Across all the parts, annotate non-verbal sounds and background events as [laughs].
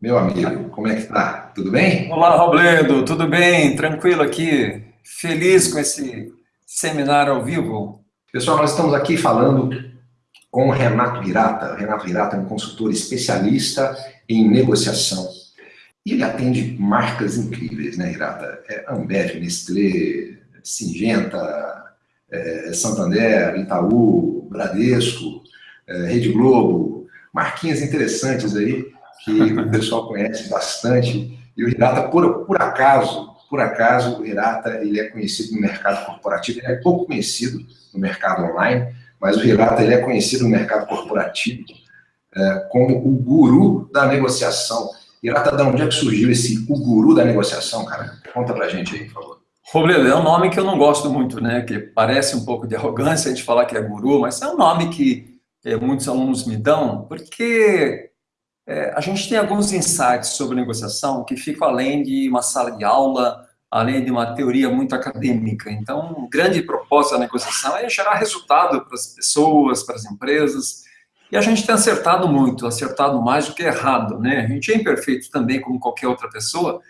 Meu amigo, como é que tá? Tudo bem? Olá, Robledo, tudo bem? Tranquilo aqui? Feliz com esse seminário ao vivo? Pessoal, nós estamos aqui falando com o Renato Hirata. O Renato Hirata é um consultor especialista em negociação. E ele atende marcas incríveis, né, Hirata? É Ambev, Nestlé, Singenta, é, Santander, Itaú, Bradesco, é, Rede Globo, marquinhas interessantes aí que o pessoal conhece bastante. E o Hirata, por, por acaso, por acaso, o Hirata ele é conhecido no mercado corporativo, ele é pouco conhecido no mercado online, mas o Hirata ele é conhecido no mercado corporativo é, como o guru da negociação. Hirata, de onde é que surgiu esse o guru da negociação, cara? Conta pra gente aí, por favor. Robledo, é um nome que eu não gosto muito, né? Que parece um pouco de arrogância a gente falar que é guru, mas é um nome que é, muitos alunos me dão, porque é, a gente tem alguns insights sobre negociação que ficam além de uma sala de aula, além de uma teoria muito acadêmica. Então, um grande propósito da negociação é gerar resultado para as pessoas, para as empresas, e a gente tem acertado muito, acertado mais do que errado, né? A gente é imperfeito também, como qualquer outra pessoa,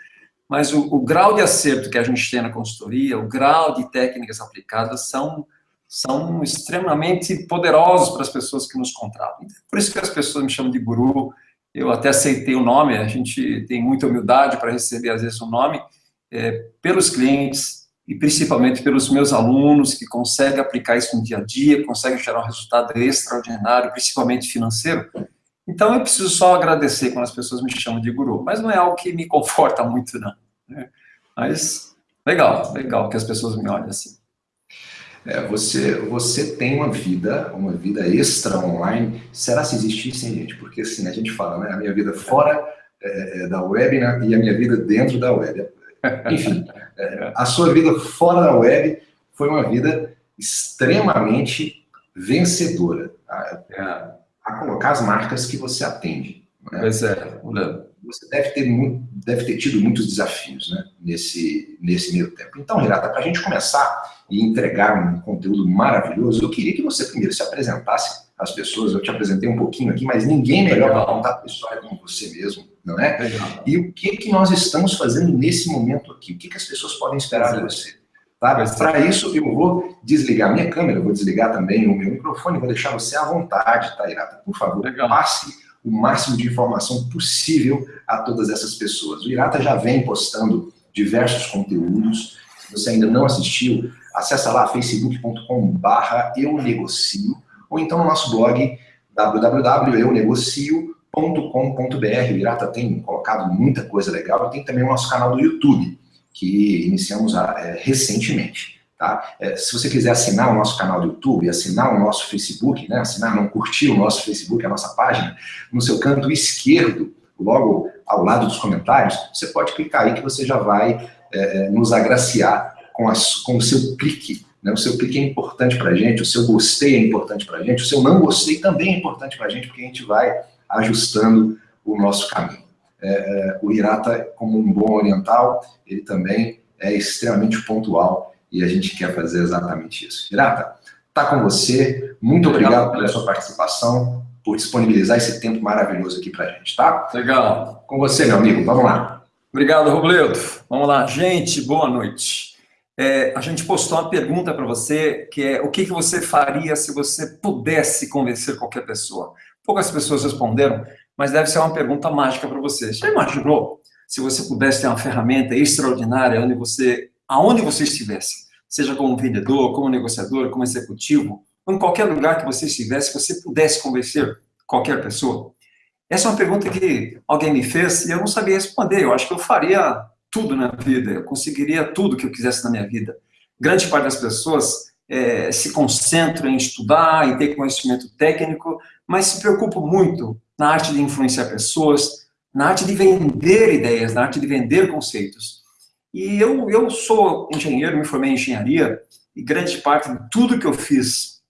mas o, o grau de acerto que a gente tem na consultoria, o grau de técnicas aplicadas são são extremamente poderosos para as pessoas que nos contratam. Por isso que as pessoas me chamam de guru, eu até aceitei o nome, a gente tem muita humildade para receber, às vezes, o nome, é, pelos clientes e principalmente pelos meus alunos que conseguem aplicar isso no dia a dia, conseguem gerar um resultado extraordinário, principalmente financeiro. Então, eu preciso só agradecer quando as pessoas me chamam de guru, mas não é algo que me [laughs] conforta muito, não. Né? Mas, legal, legal que as pessoas me olhem assim. É, você, você tem uma vida, uma vida extra online. Será se existisse, hein, gente? Porque assim, a gente fala, né? A minha vida fora é, é, da web né? e a minha vida dentro da web. [laughs] Enfim, é, a sua vida fora da web foi uma vida extremamente vencedora. A, a colocar as marcas que você atende. Né? Pois é, você deve ter, muito, deve ter tido muitos desafios né, nesse, nesse meio tempo. Então, Renata, para a gente começar e entregar um conteúdo maravilhoso, eu queria que você primeiro se apresentasse às pessoas. Eu te apresentei um pouquinho aqui, mas ninguém melhor para contar a história como você mesmo, não é? Legal. E o que, que nós estamos fazendo nesse momento aqui? O que, que as pessoas podem esperar de você? Tá? Para isso, eu vou desligar minha câmera, vou desligar também o meu microfone, vou deixar você à vontade, tá, Irata? Por favor, Legal. passe o máximo de informação possível a todas essas pessoas. O Irata já vem postando diversos conteúdos. Se você ainda não assistiu, acessa lá facebook.com/barra eu negocio ou então no nosso blog www.eunegocio.com.br. O Irata tem colocado muita coisa legal tem também o nosso canal do YouTube, que iniciamos é, recentemente. Tá? É, se você quiser assinar o nosso canal do YouTube, assinar o nosso Facebook, né? assinar, não curtir o nosso Facebook, a nossa página, no seu canto esquerdo, logo ao lado dos comentários, você pode clicar aí que você já vai é, é nos agraciar com, com o seu clique. Né? O seu clique é importante para a gente, o seu gostei é importante para a gente, o seu não gostei também é importante para a gente, porque a gente vai ajustando o nosso caminho. É, é, o Hirata, como um bom oriental, ele também é extremamente pontual e a gente quer fazer exatamente isso. Hirata, está com você. Muito obrigado pela sua participação, por disponibilizar esse tempo maravilhoso aqui para a gente, tá? Legal. Com você, meu amigo. Vamos lá. Obrigado, Robledo. Vamos lá. Gente, boa noite. É, a gente postou uma pergunta para você, que é o que, que você faria se você pudesse convencer qualquer pessoa? Poucas pessoas responderam, mas deve ser uma pergunta mágica para você. Já imaginou se você pudesse ter uma ferramenta extraordinária onde você aonde você estivesse, seja como vendedor, como negociador, como executivo, ou em qualquer lugar que você estivesse, você pudesse convencer qualquer pessoa? Essa é uma pergunta que alguém me fez e eu não sabia responder. Eu acho que eu faria tudo na vida, eu conseguiria tudo que eu quisesse na minha vida. Grande parte das pessoas é, se concentram em estudar, em ter conhecimento técnico, mas se preocupam muito na arte de influenciar pessoas, na arte de vender ideias, na arte de vender conceitos. E eu, eu sou engenheiro, me formei em engenharia, e grande parte de tudo que eu fiz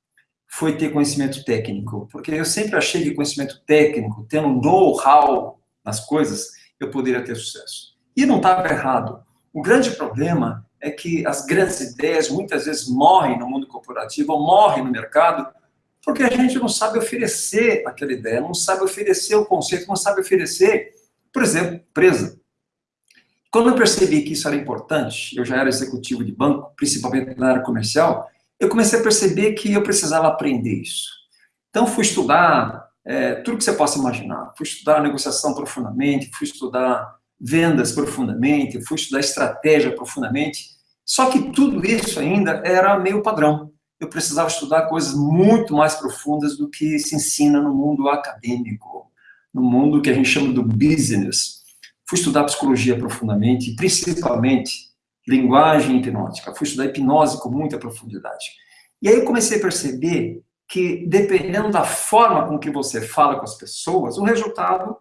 foi ter conhecimento técnico, porque eu sempre achei que conhecimento técnico, tendo know-how nas coisas, eu poderia ter sucesso. E não estava errado. O grande problema é que as grandes ideias muitas vezes morrem no mundo corporativo, ou morrem no mercado, porque a gente não sabe oferecer aquela ideia, não sabe oferecer o conceito, não sabe oferecer Por exemplo, empresa. Quando eu percebi que isso era importante, eu já era executivo de banco, principalmente na área comercial, eu comecei a perceber que eu precisava aprender isso. Então, fui estudar é, tudo que você possa imaginar. Fui estudar negociação profundamente, fui estudar vendas profundamente, fui estudar estratégia profundamente. Só que tudo isso ainda era meio padrão. Eu precisava estudar coisas muito mais profundas do que se ensina no mundo acadêmico, no mundo que a gente chama do business. Fui estudar psicologia profundamente, principalmente linguagem hipnótica. Fui estudar hipnose com muita profundidade. E aí eu comecei a perceber que, dependendo da forma com que você fala com as pessoas, o resultado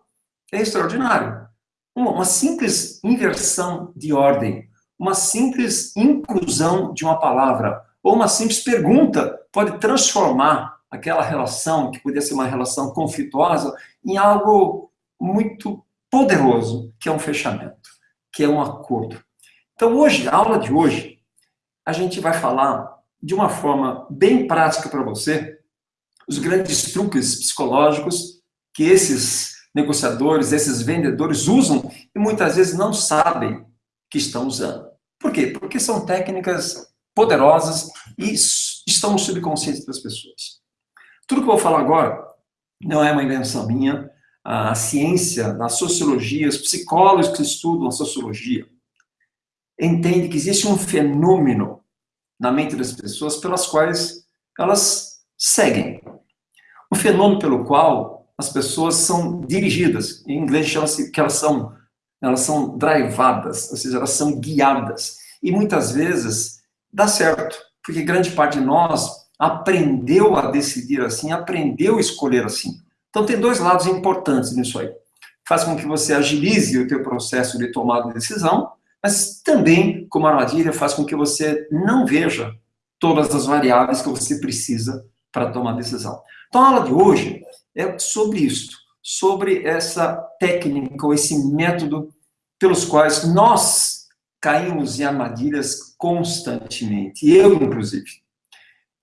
é extraordinário. Uma simples inversão de ordem, uma simples inclusão de uma palavra, ou uma simples pergunta pode transformar aquela relação, que podia ser uma relação conflituosa, em algo muito poderoso, que é um fechamento, que é um acordo. Então, hoje, a aula de hoje, a gente vai falar de uma forma bem prática para você, os grandes truques psicológicos que esses negociadores, esses vendedores usam e muitas vezes não sabem que estão usando. Por quê? Porque são técnicas poderosas e estão no subconsciente das pessoas. Tudo que eu vou falar agora não é uma invenção minha, a ciência, a sociologia, os psicólogos que estudam a sociologia, entende que existe um fenômeno na mente das pessoas pelas quais elas seguem. Um fenômeno pelo qual as pessoas são dirigidas, em inglês chama-se que elas são, elas são drivadas, ou seja, elas são guiadas. E muitas vezes dá certo, porque grande parte de nós aprendeu a decidir assim, aprendeu a escolher assim. Então tem dois lados importantes nisso aí. Faz com que você agilize o teu processo de tomada de decisão, mas também, como armadilha, faz com que você não veja todas as variáveis que você precisa para tomar decisão. Então, a aula de hoje é sobre isso, sobre essa técnica ou esse método pelos quais nós caímos em armadilhas constantemente, eu inclusive.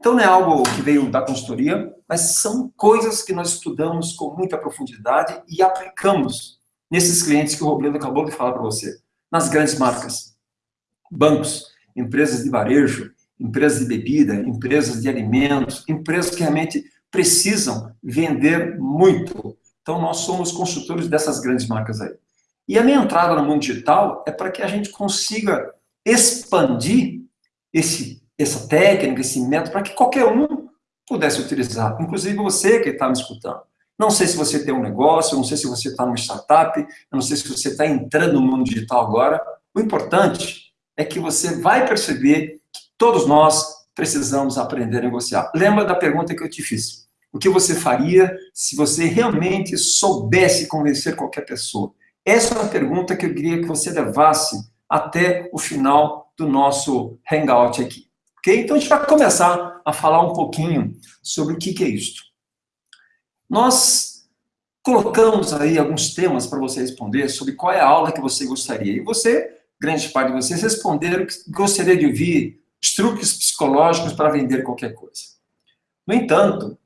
Então, não é algo que veio da consultoria, mas são coisas que nós estudamos com muita profundidade e aplicamos nesses clientes que o Robledo acabou de falar para você, nas grandes marcas, bancos, empresas de varejo, empresas de bebida, empresas de alimentos, empresas que realmente precisam vender muito. Então, nós somos construtores dessas grandes marcas aí. E a minha entrada no mundo digital é para que a gente consiga expandir esse, essa técnica, esse método, para que qualquer um pudesse utilizar, inclusive você que está me escutando. Não sei se você tem um negócio, não sei se você está numa startup, não sei se você está entrando no mundo digital agora. O importante é que você vai perceber que todos nós precisamos aprender a negociar. Lembra da pergunta que eu te fiz? O que você faria se você realmente soubesse convencer qualquer pessoa? Essa é uma pergunta que eu queria que você levasse até o final do nosso hangout aqui. Ok? Então, a gente vai começar a falar um pouquinho sobre o que, é isto. Nós colocamos aí alguns temas para você responder sobre qual é a aula que você gostaria. E você, grande parte de vocês, responderam que gostaria de ouvir truques psicológicos para vender qualquer coisa. No entanto,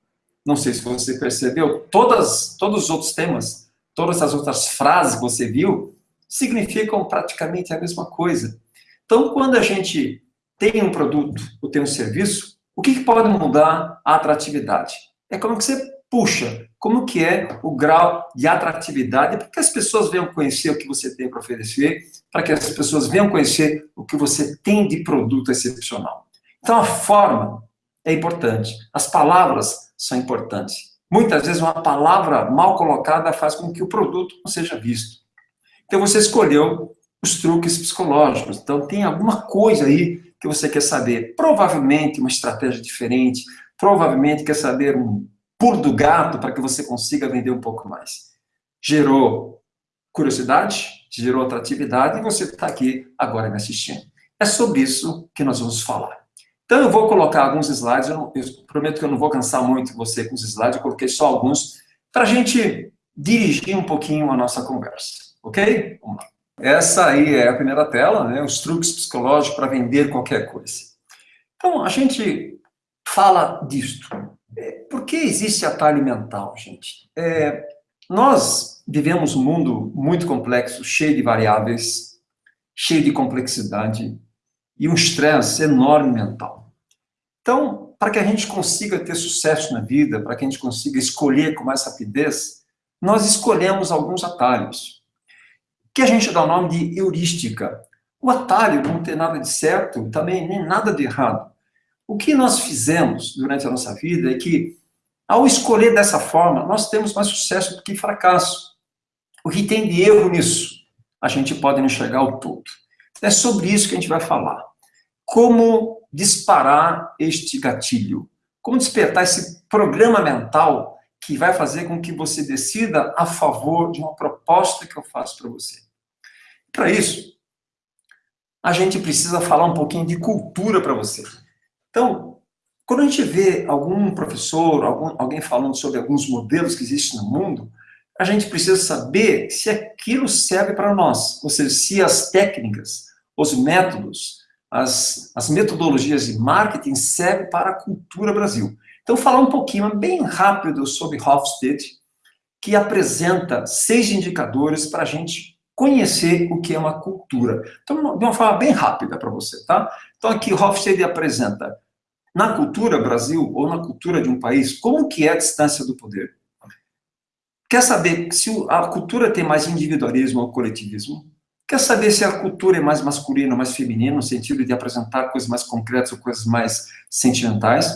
não sei se você percebeu, todas, todos os outros temas, todas as outras frases que você viu, significam praticamente a mesma coisa. Então, quando a gente tem um produto ou tem um serviço, o que, que pode mudar a atratividade? É como que você puxa, como que é o grau de atratividade, para que as pessoas venham conhecer o que você tem para oferecer, para que as pessoas venham conhecer o que você tem de produto excepcional. Então, a forma é importante. As palavras são importantes. Muitas vezes uma palavra mal colocada faz com que o produto não seja visto. Então você escolheu os truques psicológicos. Então tem alguma coisa aí que você quer saber. Provavelmente uma estratégia diferente, provavelmente quer saber um pulo do gato para que você consiga vender um pouco mais. Gerou curiosidade, gerou atratividade e você está aqui agora me assistindo. É sobre isso que nós vamos falar. Então, eu vou colocar alguns slides, eu, não, eu, prometo que eu não vou cansar muito você com os slides, eu coloquei só alguns, para a gente dirigir um pouquinho a nossa conversa, ok? Vamos lá. Essa aí é a primeira tela, né, os truques psicológicos para vender qualquer coisa. Então, a gente fala disto. É, por que existe atalho mental, gente? É, nós vivemos um mundo muito complexo, cheio de variáveis, cheio de complexidade e um estresse enorme mental. Então, para que a gente consiga ter sucesso na vida, para que a gente consiga escolher com mais rapidez, nós escolhemos alguns atalhos, que a gente dá o nome de heurística. O atalho não tem nada de certo, também nem nada de errado. O que nós fizemos durante a nossa vida é que, ao escolher dessa forma, nós temos mais sucesso do que fracasso. O que tem de erro nisso? A gente pode enxergar o todo. É sobre isso que a gente vai falar. Como disparar este gatilho? Como despertar esse programa mental que vai fazer com que você decida a favor de uma proposta que eu faço para você? Para isso, a gente precisa falar um pouquinho de cultura para você. Então, quando a gente vê algum professor, algum, alguém falando sobre alguns modelos que existem no mundo, a gente precisa saber se aquilo serve para nós, ou seja, se as técnicas, os métodos, as, as metodologias de marketing servem para a cultura Brasil. Então, falar um pouquinho, bem rápido, sobre Hofstede, que apresenta seis indicadores para a gente conhecer o que é uma cultura. Então, de uma forma bem rápida para você, tá? Então, aqui Hofstede apresenta, na cultura Brasil, ou na cultura de um país, como que é a distância do poder. Quer saber se a cultura tem mais individualismo ou coletivismo? Quer saber se a cultura é mais masculina ou mais feminina, no sentido de apresentar coisas mais concretas ou coisas mais sentimentais?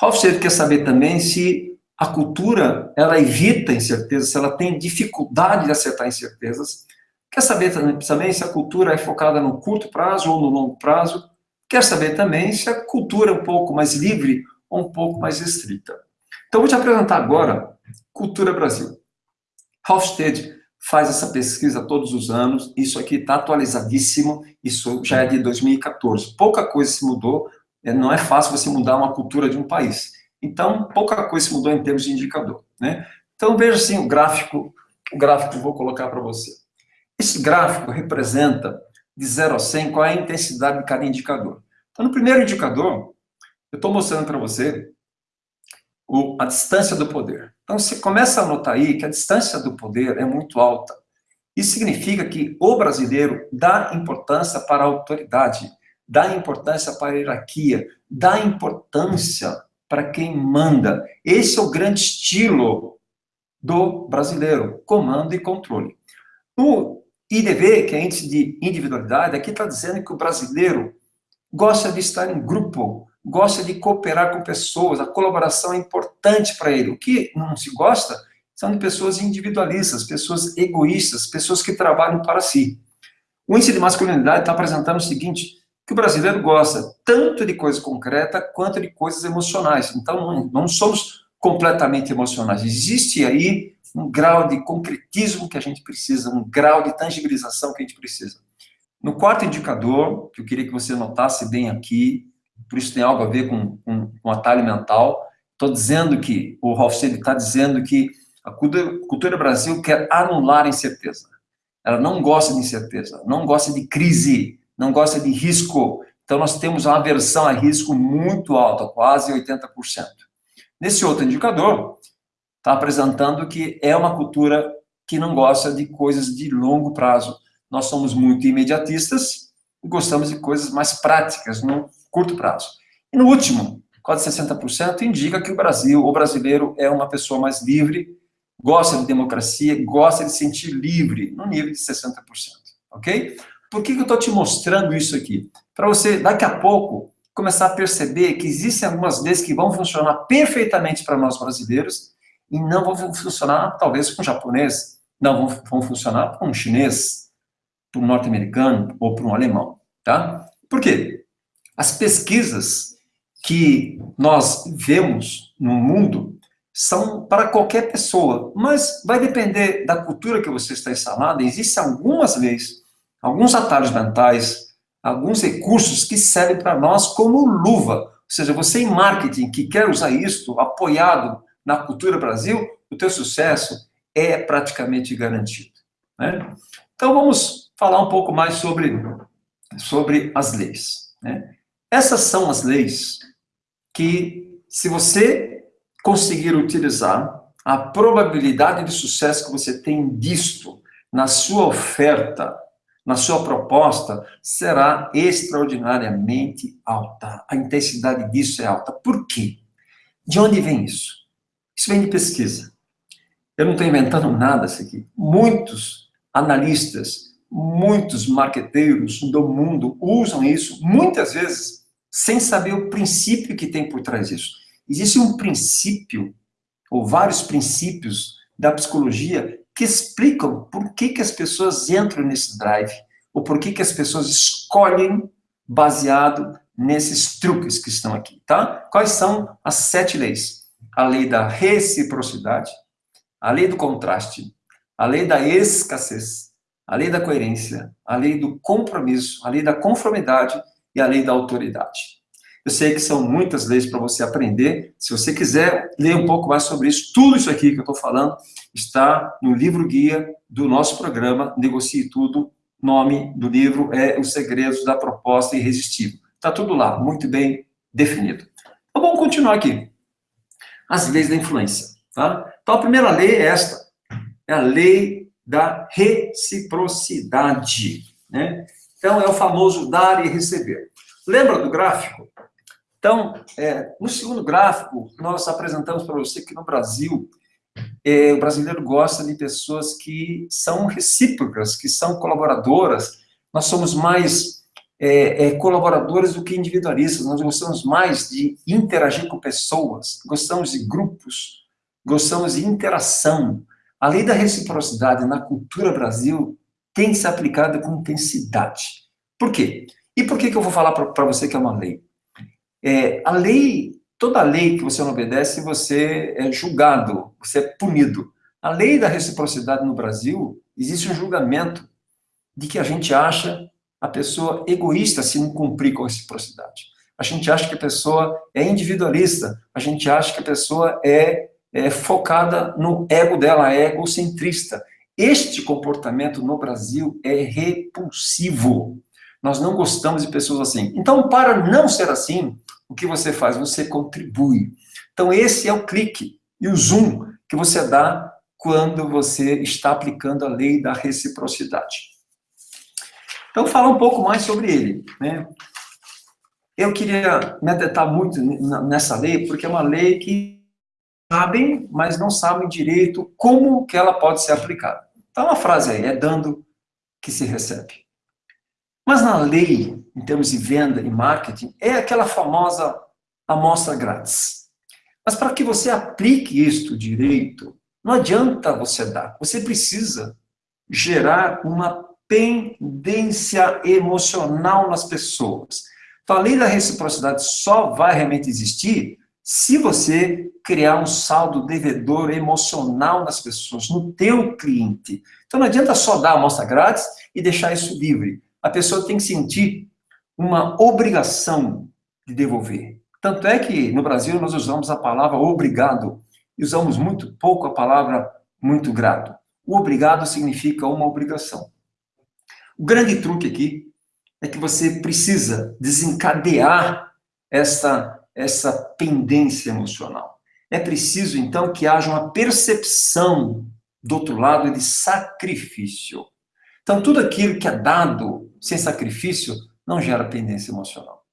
Hofstede quer saber também se a cultura, ela evita incertezas, se ela tem dificuldade de acertar incertezas. Quer saber também se a cultura é focada no curto prazo ou no longo prazo? Quer saber também se a cultura é um pouco mais livre ou um pouco mais restrita? Então, vou te apresentar agora Cultura Brasil. Hofstede faz essa pesquisa todos os anos, isso aqui está atualizadíssimo, isso já é de 2014. Pouca coisa se mudou, é, não é fácil você mudar uma cultura de um país. Então, pouca coisa se mudou em termos de indicador. Né? Então, veja assim o gráfico, o gráfico que eu vou colocar para você. Esse gráfico representa, de 0 a 100, qual é a intensidade de cada indicador. Então, no primeiro indicador, eu estou mostrando para você o, a distância do poder. Então, você começa a notar aí que a distância do poder é muito alta. Isso significa que o brasileiro dá importância para a autoridade, dá importância para a hierarquia, dá importância para quem manda. Esse é o grande estilo do brasileiro, comando e controle. No IDV, que é índice de individualidade, aqui está dizendo que o brasileiro gosta de estar em grupo, gosta de cooperar com pessoas, a colaboração é importante para ele. O que não se gosta são de pessoas individualistas, pessoas egoístas, pessoas que trabalham para si. O índice de masculinidade está apresentando o seguinte, que o brasileiro gosta tanto de coisa concreta quanto de coisas emocionais. Então, não, não somos completamente emocionais. Existe aí um grau de concretismo que a gente precisa, um grau de tangibilização que a gente precisa. No quarto indicador, que eu queria que você notasse bem aqui, por isso tem algo a ver com, com atalho mental, estou dizendo que, o Hofstede está dizendo que a cultura, cultura Brasil quer anular a incerteza. Ela não gosta de incerteza, não gosta de crise, não gosta de risco. Então, nós temos uma aversão a risco muito alta, quase 80%. Nesse outro indicador, está apresentando que é uma cultura que não gosta de coisas de longo prazo. Nós somos muito imediatistas e gostamos de coisas mais práticas, no curto prazo. E no último, quase 60%, indica que o Brasil, o brasileiro, é uma pessoa mais livre, gosta de democracia, gosta de se sentir livre, no nível de 60%, ok? Por que, que eu estou te mostrando isso aqui? Para você, daqui a pouco, começar a perceber que existem algumas leis que vão funcionar perfeitamente para nós brasileiros e não vão funcionar, talvez, um japonês, não vão, vão funcionar para um chinês, para um norte-americano ou para um alemão, tá? Por quê? As pesquisas que nós vemos no mundo são para qualquer pessoa, mas vai depender da cultura que você está instalada. Existem algumas leis, alguns atalhos mentais, alguns recursos que servem para nós como luva. Ou seja, você em marketing que quer usar isso apoiado na cultura Brasil, o teu sucesso é praticamente garantido. Né? Então vamos falar um pouco mais sobre, sobre as leis. Né? Essas são as leis que, se você conseguir utilizar, a probabilidade de sucesso que você tem disto na sua oferta, na sua proposta, será extraordinariamente alta. A intensidade disso é alta. Por quê? De onde vem isso? Isso vem de pesquisa. Eu não estou inventando nada isso aqui. Muitos analistas, muitos marqueteiros do mundo usam isso, muitas vezes, sem saber o princípio que tem por trás disso. Existe um princípio ou vários princípios da psicologia que explicam por que, que as pessoas entram nesse drive, ou por que, que as pessoas escolhem baseado nesses truques que estão aqui, tá? Quais são as sete leis? A lei da reciprocidade, a lei do contraste, a lei da escassez, a lei da coerência, a lei do compromisso, a lei da conformidade e a lei da autoridade. Eu sei que são muitas leis para você aprender. Se você quiser ler um pouco mais sobre isso, tudo isso aqui que eu estou falando está no livro-guia do nosso programa Negocie Tudo. Nome do livro é Os Segredos da Proposta Irresistível. Está tudo lá, muito bem definido. Então, vamos continuar aqui. As leis da influência. Tá? Então, a primeira lei é esta. É a lei da reciprocidade. Né? Então, é o famoso dar e receber. Lembra do gráfico? Então, é, no segundo gráfico, nós apresentamos para você que no Brasil, é, o brasileiro gosta de pessoas que são recíprocas, que são colaboradoras. Nós somos mais é, é, colaboradores do que individualistas, nós gostamos mais de interagir com pessoas, gostamos de grupos, gostamos de interação. A lei da reciprocidade na cultura Brasil tem que ser aplicada com intensidade. Por quê? E por que, que eu vou falar para você que é uma lei? É, a lei, toda lei que você não obedece, você é julgado, você é punido. A lei da reciprocidade no Brasil, existe um julgamento de que a gente acha a pessoa egoísta se não cumprir com a reciprocidade. A gente acha que a pessoa é individualista, a gente acha que a pessoa é, é focada no ego dela, é egocentrista. Este comportamento no Brasil é repulsivo. Nós não gostamos de pessoas assim. Então, para não ser assim, o que você faz? Você contribui. Então, esse é o clique e o zoom que você dá quando você está aplicando a lei da reciprocidade. Então, falar um pouco mais sobre ele. Né? Eu queria me atentar muito nessa lei, porque é uma lei que sabem, mas não sabem direito como que ela pode ser aplicada. Então, uma frase aí, é dando que se recebe. Mas na lei, em termos de venda e marketing, é aquela famosa amostra grátis. Mas para que você aplique isto direito, não adianta você dar. Você precisa gerar uma pendência emocional nas pessoas. Então, a lei da reciprocidade só vai realmente existir se você criar um saldo devedor emocional nas pessoas, no teu cliente. Então, não adianta só dar a amostra grátis e deixar isso livre a pessoa tem que sentir uma obrigação de devolver. Tanto é que no Brasil nós usamos a palavra obrigado e usamos muito pouco a palavra muito grato. O obrigado significa uma obrigação. O grande truque aqui é que você precisa desencadear essa, essa pendência emocional. É preciso, então, que haja uma percepção do outro lado de sacrifício. Então, tudo aquilo que é dado sem sacrifício não gera pendência emocional.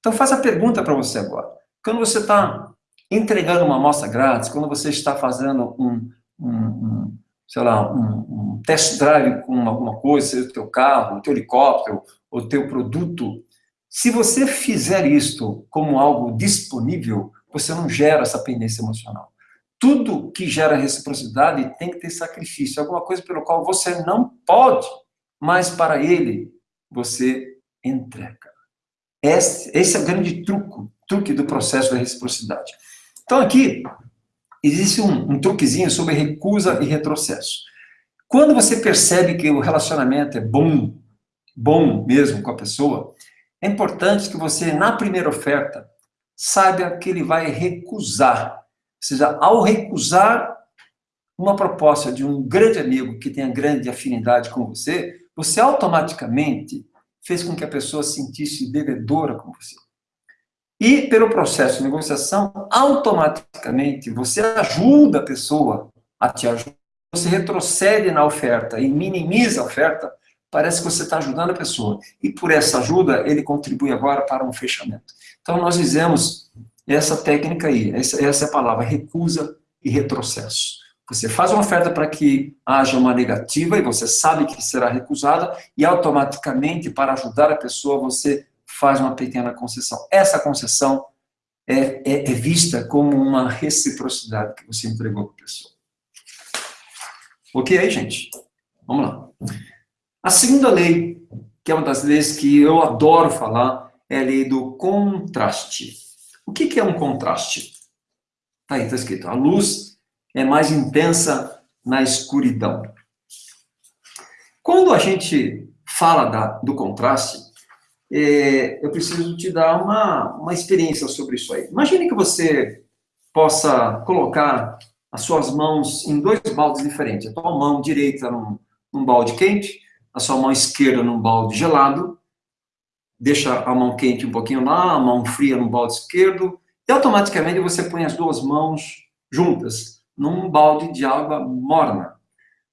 Então, faça a pergunta para você agora. Quando você está entregando uma amostra grátis, quando você está fazendo um, um, um sei lá, um, um, test drive com alguma coisa, seja o teu carro, o teu helicóptero, o teu produto, se você fizer isto como algo disponível, você não gera essa pendência emocional. Tudo que gera reciprocidade tem que ter sacrifício, alguma coisa pelo qual você não pode mas para ele você entrega. Esse, esse é o grande truque, truque do processo da reciprocidade. Então aqui existe um, um truquezinho sobre recusa e retrocesso. Quando você percebe que o relacionamento é bom, bom mesmo com a pessoa, é importante que você, na primeira oferta, saiba que ele vai recusar. Ou seja, ao recusar uma proposta de um grande amigo que tenha grande afinidade com você, você automaticamente fez com que a pessoa se sentisse devedora com você. E pelo processo de negociação, automaticamente você ajuda a pessoa a te ajudar. Você retrocede na oferta e minimiza a oferta, parece que você está ajudando a pessoa. E por essa ajuda, ele contribui agora para um fechamento. Então nós fizemos essa técnica aí, essa, essa é a palavra, recusa e retrocesso. Você faz uma oferta para que haja uma negativa e você sabe que será recusada e automaticamente, para ajudar a pessoa, você faz uma pequena concessão. Essa concessão é, é, é vista como uma reciprocidade que você entregou para a pessoa. Ok gente? Vamos lá. A segunda lei, que é uma das leis que eu adoro falar, é a lei do contraste. O que, é um contraste? Tá aí, está escrito. A luz é mais intensa na escuridão. Quando a gente fala da, do contraste, é, eu preciso te dar uma, uma experiência sobre isso aí. Imagine que você possa colocar as suas mãos em dois baldes diferentes. A tua mão direita num, num balde quente, a sua mão esquerda num balde gelado, deixa a mão quente um pouquinho lá, a mão fria no balde esquerdo, e automaticamente você põe as duas mãos juntas num balde de água morna.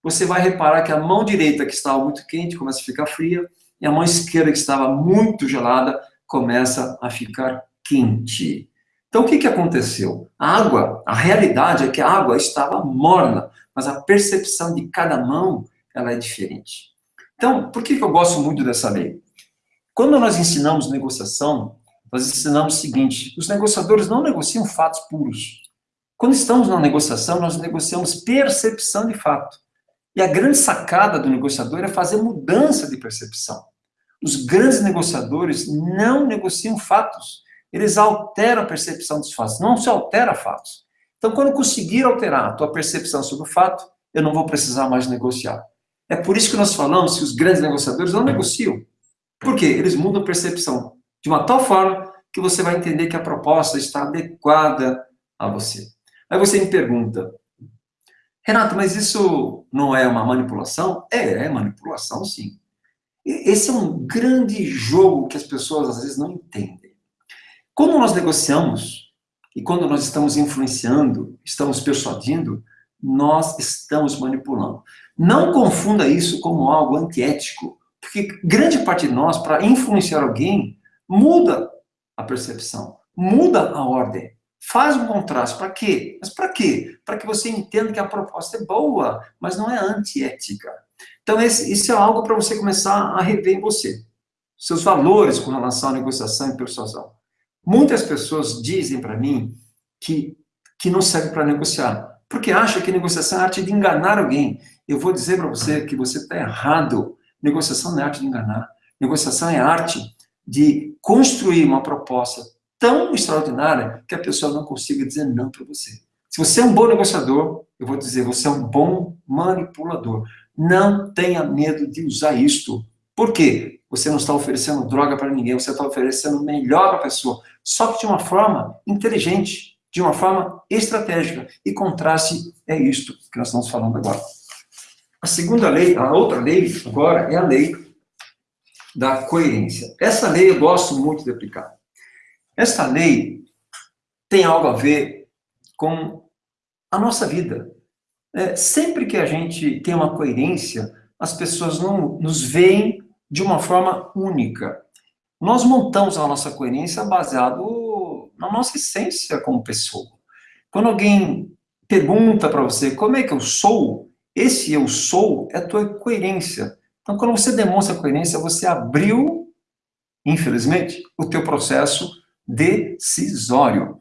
Você vai reparar que a mão direita, que estava muito quente, começa a ficar fria, e a mão esquerda, que estava muito gelada, começa a ficar quente. Então, o que, que aconteceu? A água, a realidade é que a água estava morna, mas a percepção de cada mão, ela é diferente. Então, por que, que eu gosto muito dessa lei? Quando nós ensinamos negociação, nós ensinamos o seguinte, os negociadores não negociam fatos puros. Quando estamos na negociação, nós negociamos percepção de fato. E a grande sacada do negociador é fazer mudança de percepção. Os grandes negociadores não negociam fatos, eles alteram a percepção dos fatos, não se altera fatos. Então, quando conseguir alterar a tua percepção sobre o fato, eu não vou precisar mais negociar. É por isso que nós falamos que os grandes negociadores não negociam. Por quê? Eles mudam a percepção de uma tal forma que você vai entender que a proposta está adequada a você. Aí você me pergunta, Renato, mas isso não é uma manipulação? É, é manipulação, sim. Esse é um grande jogo que as pessoas às vezes não entendem. Quando nós negociamos e quando nós estamos influenciando, estamos persuadindo, nós estamos manipulando. Não confunda isso como algo antiético, porque grande parte de nós, para influenciar alguém, muda a percepção, muda a ordem. Faz um contraste. Para quê? Mas para quê? Para que você entenda que a proposta é boa, mas não é antiética. Então, esse, isso é algo para você começar a rever em você. Seus valores com relação à negociação e persuasão. Muitas pessoas dizem para mim que, que não serve para negociar, porque acha que negociação é arte de enganar alguém. Eu vou dizer para você que você está errado. Negociação não é arte de enganar. Negociação é arte de construir uma proposta tão extraordinária que a pessoa não consiga dizer não para você. Se você é um bom negociador, eu vou dizer, você é um bom manipulador. Não tenha medo de usar isto. Por quê? Você não está oferecendo droga para ninguém, você está oferecendo melhor para a pessoa. Só que de uma forma inteligente, de uma forma estratégica. E contraste é isto que nós estamos falando agora. A segunda lei, a outra lei, agora, é a lei da coerência. Essa lei eu gosto muito de aplicar. Esta lei tem algo a ver com a nossa vida. É, sempre que a gente tem uma coerência, as pessoas não nos veem de uma forma única. Nós montamos a nossa coerência baseado na nossa essência como pessoa. Quando alguém pergunta para você como é que eu sou, esse eu sou é a tua coerência. Então, quando você demonstra coerência, você abriu, infelizmente, o teu processo decisório.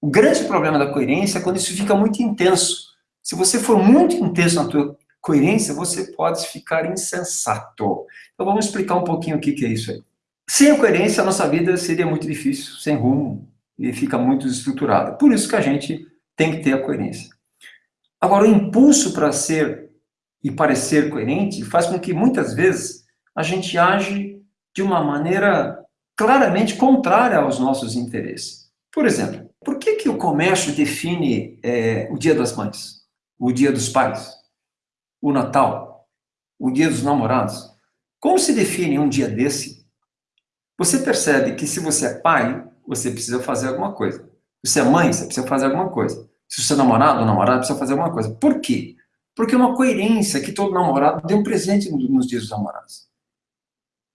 O grande problema da coerência é quando isso fica muito intenso. Se você for muito intenso na tua coerência, você pode ficar insensato. Então vamos explicar um pouquinho o que é isso aí. Sem a coerência, a nossa vida seria muito difícil, sem rumo, e fica muito desestruturada. Por isso que a gente tem que ter a coerência. Agora, o impulso para ser e parecer coerente faz com que, muitas vezes, a gente age de uma maneira claramente contrária aos nossos interesses. Por exemplo, por que, que o comércio define é, o Dia das Mães, o Dia dos Pais, o Natal, o Dia dos Namorados? Como se define um dia desse? Você percebe que se você é pai, você precisa fazer alguma coisa. Se você é mãe, você precisa fazer alguma coisa. Se você é namorado ou namorada, precisa fazer alguma coisa. Por quê? Porque é uma coerência que todo namorado dê um presente nos dias dos namorados.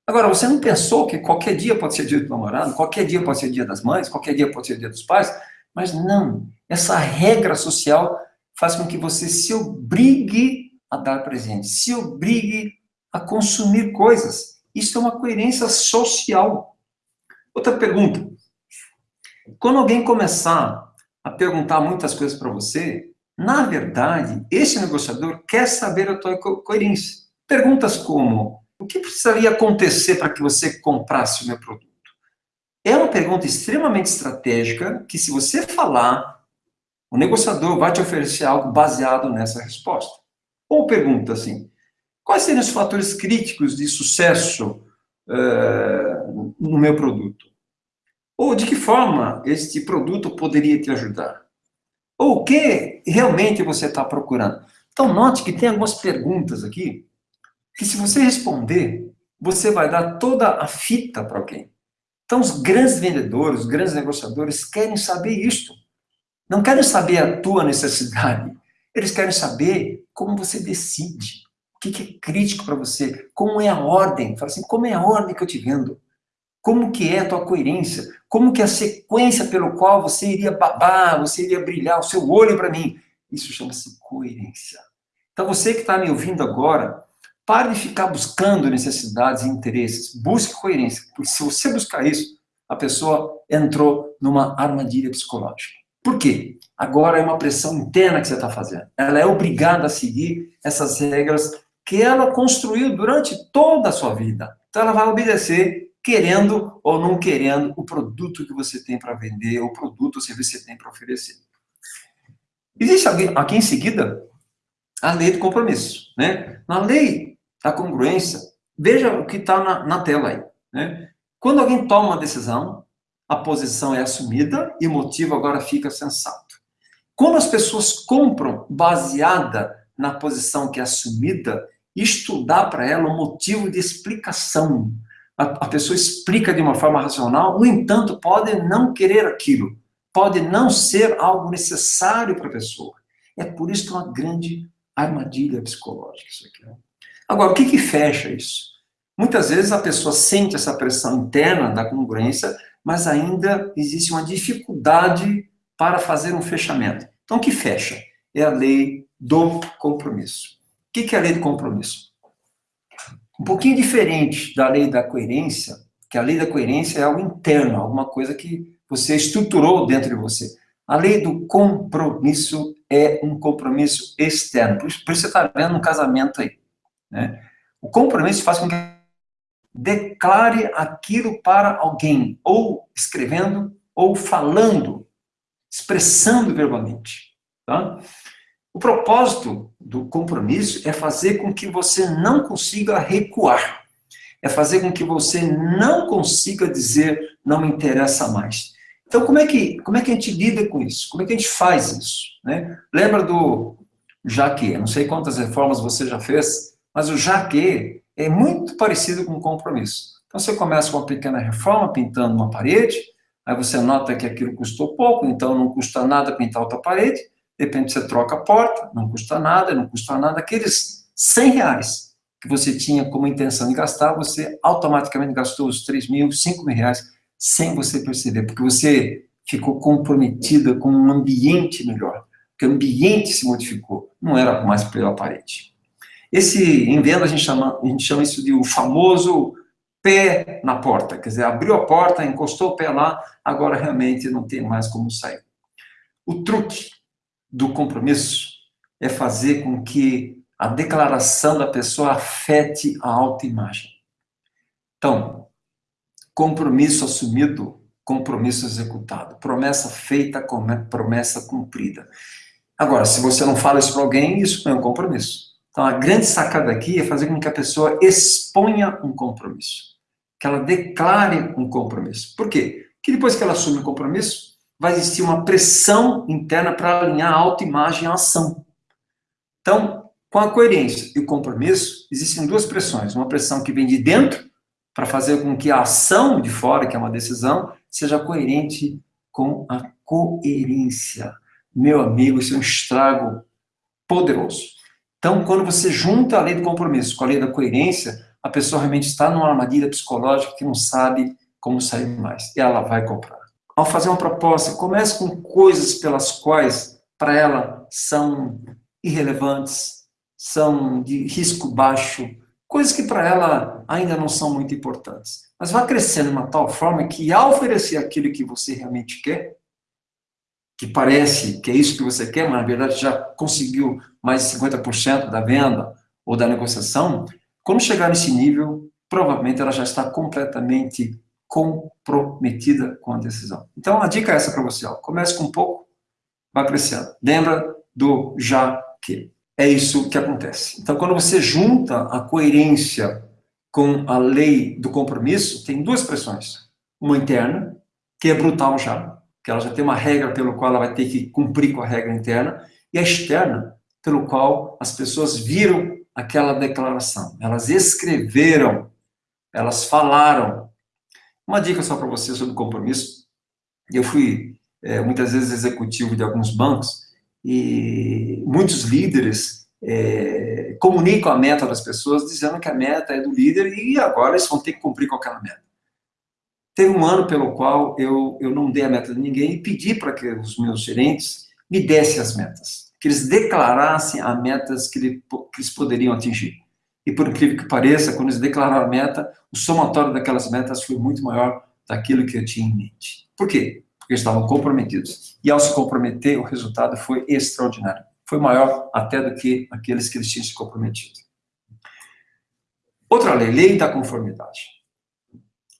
Agora, você não pensou que qualquer dia pode ser dia do namorado, qualquer dia pode ser dia das mães, qualquer dia pode ser dia dos pais? Mas não. Essa regra social faz com que você se obrigue a dar presente, se obrigue a consumir coisas. Isso é uma coerência social. Outra pergunta. Quando alguém começar a perguntar muitas coisas para você, na verdade, esse negociador quer saber a tua co coerência. Perguntas como, o que precisaria acontecer para que você comprasse o meu produto? É uma pergunta extremamente estratégica que, se você falar, o negociador vai te oferecer algo baseado nessa resposta. Ou pergunta assim, quais seriam os fatores críticos de sucesso uh, no meu produto? Ou de que forma este produto poderia te ajudar? Ou o que realmente você está procurando? Então, note que tem algumas perguntas aqui que se você responder, você vai dar toda a fita para alguém. Então, os grandes vendedores, os grandes negociadores querem saber isto. Não querem saber a tua necessidade. Eles querem saber como você decide. O que é crítico para você? Como é a ordem? Fala assim, como é a ordem que eu te vendo? Como que é a tua coerência? Como que é a sequência pelo qual você iria babar, você iria brilhar o seu olho para mim? Isso chama-se coerência. Então, você que está me ouvindo agora, Pare de ficar buscando necessidades e interesses. Busque coerência. Porque se você buscar isso, a pessoa entrou numa armadilha psicológica. Por quê? Agora é uma pressão interna que você está fazendo. Ela é obrigada a seguir essas regras que ela construiu durante toda a sua vida. Então ela vai obedecer, querendo ou não querendo, o produto que você tem para vender, o produto ou serviço que você tem para oferecer. Existe aqui em seguida a lei do compromisso. Né? Na lei a congruência, veja o que está na, na, tela aí. Né? Quando alguém toma uma decisão, a posição é assumida e o motivo agora fica sensato. Quando as pessoas compram baseada na posição que é assumida, estudar para ela o motivo de explicação. A, a pessoa explica de uma forma racional, no entanto, pode não querer aquilo, pode não ser algo necessário para a pessoa. É por isso que é uma grande armadilha psicológica isso aqui. Né? Agora, o que, que fecha isso? Muitas vezes a pessoa sente essa pressão interna da congruência, mas ainda existe uma dificuldade para fazer um fechamento. Então, o que fecha? É a lei do compromisso. O que é a lei do compromisso? Um pouquinho diferente da lei da coerência, que a lei da coerência é algo interno, alguma coisa que você estruturou dentro de você. A lei do compromisso é um compromisso externo. Por isso, você está vendo um casamento aí. Né? O compromisso faz com que declare aquilo para alguém, ou escrevendo, ou falando, expressando verbalmente. Tá? O propósito do compromisso é fazer com que você não consiga recuar, é fazer com que você não consiga dizer não me interessa mais. Então, como é que, como é que a gente lida com isso? Como é que a gente faz isso? Né? Lembra do Jaque? Não sei quantas reformas você já fez, mas o já que é muito parecido com compromisso. Então você começa com uma pequena reforma, pintando uma parede, aí você nota que aquilo custou pouco, então não custa nada pintar outra parede, de repente você troca a porta, não custa nada, não custa nada, aqueles 100 reais que você tinha como intenção de gastar, você automaticamente gastou os 3 mil, 5 mil reais, sem você perceber, porque você ficou comprometida com um ambiente melhor, porque o ambiente se modificou, não era mais pela parede. Esse, em venda, a gente chama, a gente chama isso de o famoso pé na porta, quer dizer, abriu a porta, encostou o pé lá, agora realmente não tem mais como sair. O truque do compromisso é fazer com que a declaração da pessoa afete a autoimagem. Então, compromisso assumido, compromisso executado. Promessa feita, promessa cumprida. Agora, se você não fala isso para alguém, isso não é um compromisso. Então, a grande sacada aqui é fazer com que a pessoa exponha um compromisso, que ela declare um compromisso. Por quê? Porque depois que ela assume o um compromisso, vai existir uma pressão interna para alinhar a autoimagem à ação. Então, com a coerência e o compromisso, existem duas pressões. Uma pressão que vem de dentro, para fazer com que a ação de fora, que é uma decisão, seja coerente com a coerência. Meu amigo, isso é um estrago poderoso. Então, quando você junta a lei do compromisso com a lei da coerência, a pessoa realmente está numa armadilha psicológica que não sabe como sair mais. E ela vai comprar. Ao fazer uma proposta, comece com coisas pelas quais, para ela, são irrelevantes, são de risco baixo, coisas que para ela ainda não são muito importantes. Mas vá crescendo de uma tal forma que, ao oferecer aquilo que você realmente quer, que parece que é isso que você quer, mas na verdade já conseguiu mais de 50% da venda ou da negociação, quando chegar nesse nível, provavelmente ela já está completamente comprometida com a decisão. Então, a dica é essa para você. Ó. Comece com um pouco, vá crescendo. Lembra do já que. É isso que acontece. Então, quando você junta a coerência com a lei do compromisso, tem duas pressões. Uma interna, que é brutal já, que ela já tem uma regra pelo qual ela vai ter que cumprir com a regra interna, e a externa, pelo qual as pessoas viram aquela declaração. Elas escreveram, elas falaram. Uma dica só para você sobre compromisso. Eu fui é, muitas vezes executivo de alguns bancos, e muitos líderes é, comunicam a meta das pessoas dizendo que a meta é do líder e agora eles vão ter que cumprir com aquela meta. Teve um ano pelo qual eu, eu não dei a meta de ninguém e pedi para que os meus gerentes me dessem as metas, que eles declarassem as metas que, ele, que eles poderiam atingir. E por incrível que pareça, quando eles declararam a meta, o somatório daquelas metas foi muito maior daquilo que eu tinha em mente. Por quê? porque estavam comprometidos. E ao se comprometer, o resultado foi extraordinário. Foi maior até do que aqueles que eles tinham se comprometido. Outra lei, lei da conformidade.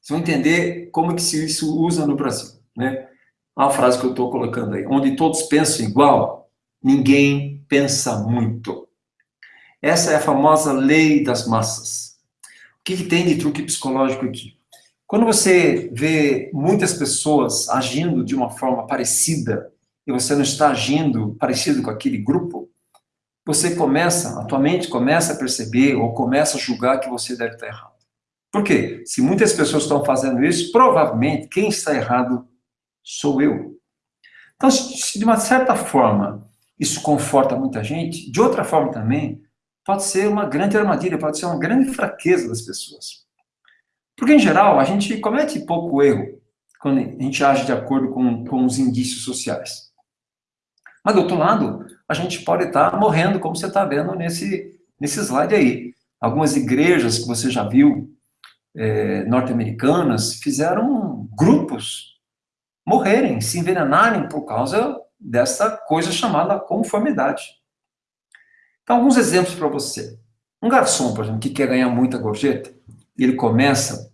Vocês vão entender como que se isso usa no Brasil. Né? Uma frase que eu estou colocando aí. Onde todos pensam igual, ninguém pensa muito. Essa é a famosa lei das massas. O que, que tem de truque psicológico aqui? Quando você vê muitas pessoas agindo de uma forma parecida e você não está agindo parecido com aquele grupo, você começa, a tua mente começa a perceber ou começa a julgar que você deve estar errado. Por quê? Se muitas pessoas estão fazendo isso, provavelmente quem está errado sou eu. Então, se de uma certa forma isso conforta muita gente, de outra forma também, pode ser uma grande armadilha, pode ser uma grande fraqueza das pessoas. Porque, em geral, a gente comete pouco erro quando a gente age de acordo com, com os indícios sociais. Mas, do outro lado, a gente pode estar morrendo, como você está vendo nesse, nesse slide aí. Algumas igrejas que você já viu, é, norte-americanas, fizeram grupos morrerem, se envenenarem por causa dessa coisa chamada conformidade. Então, alguns exemplos para você. Um garçom, por exemplo, que quer ganhar muita gorjeta, ele começa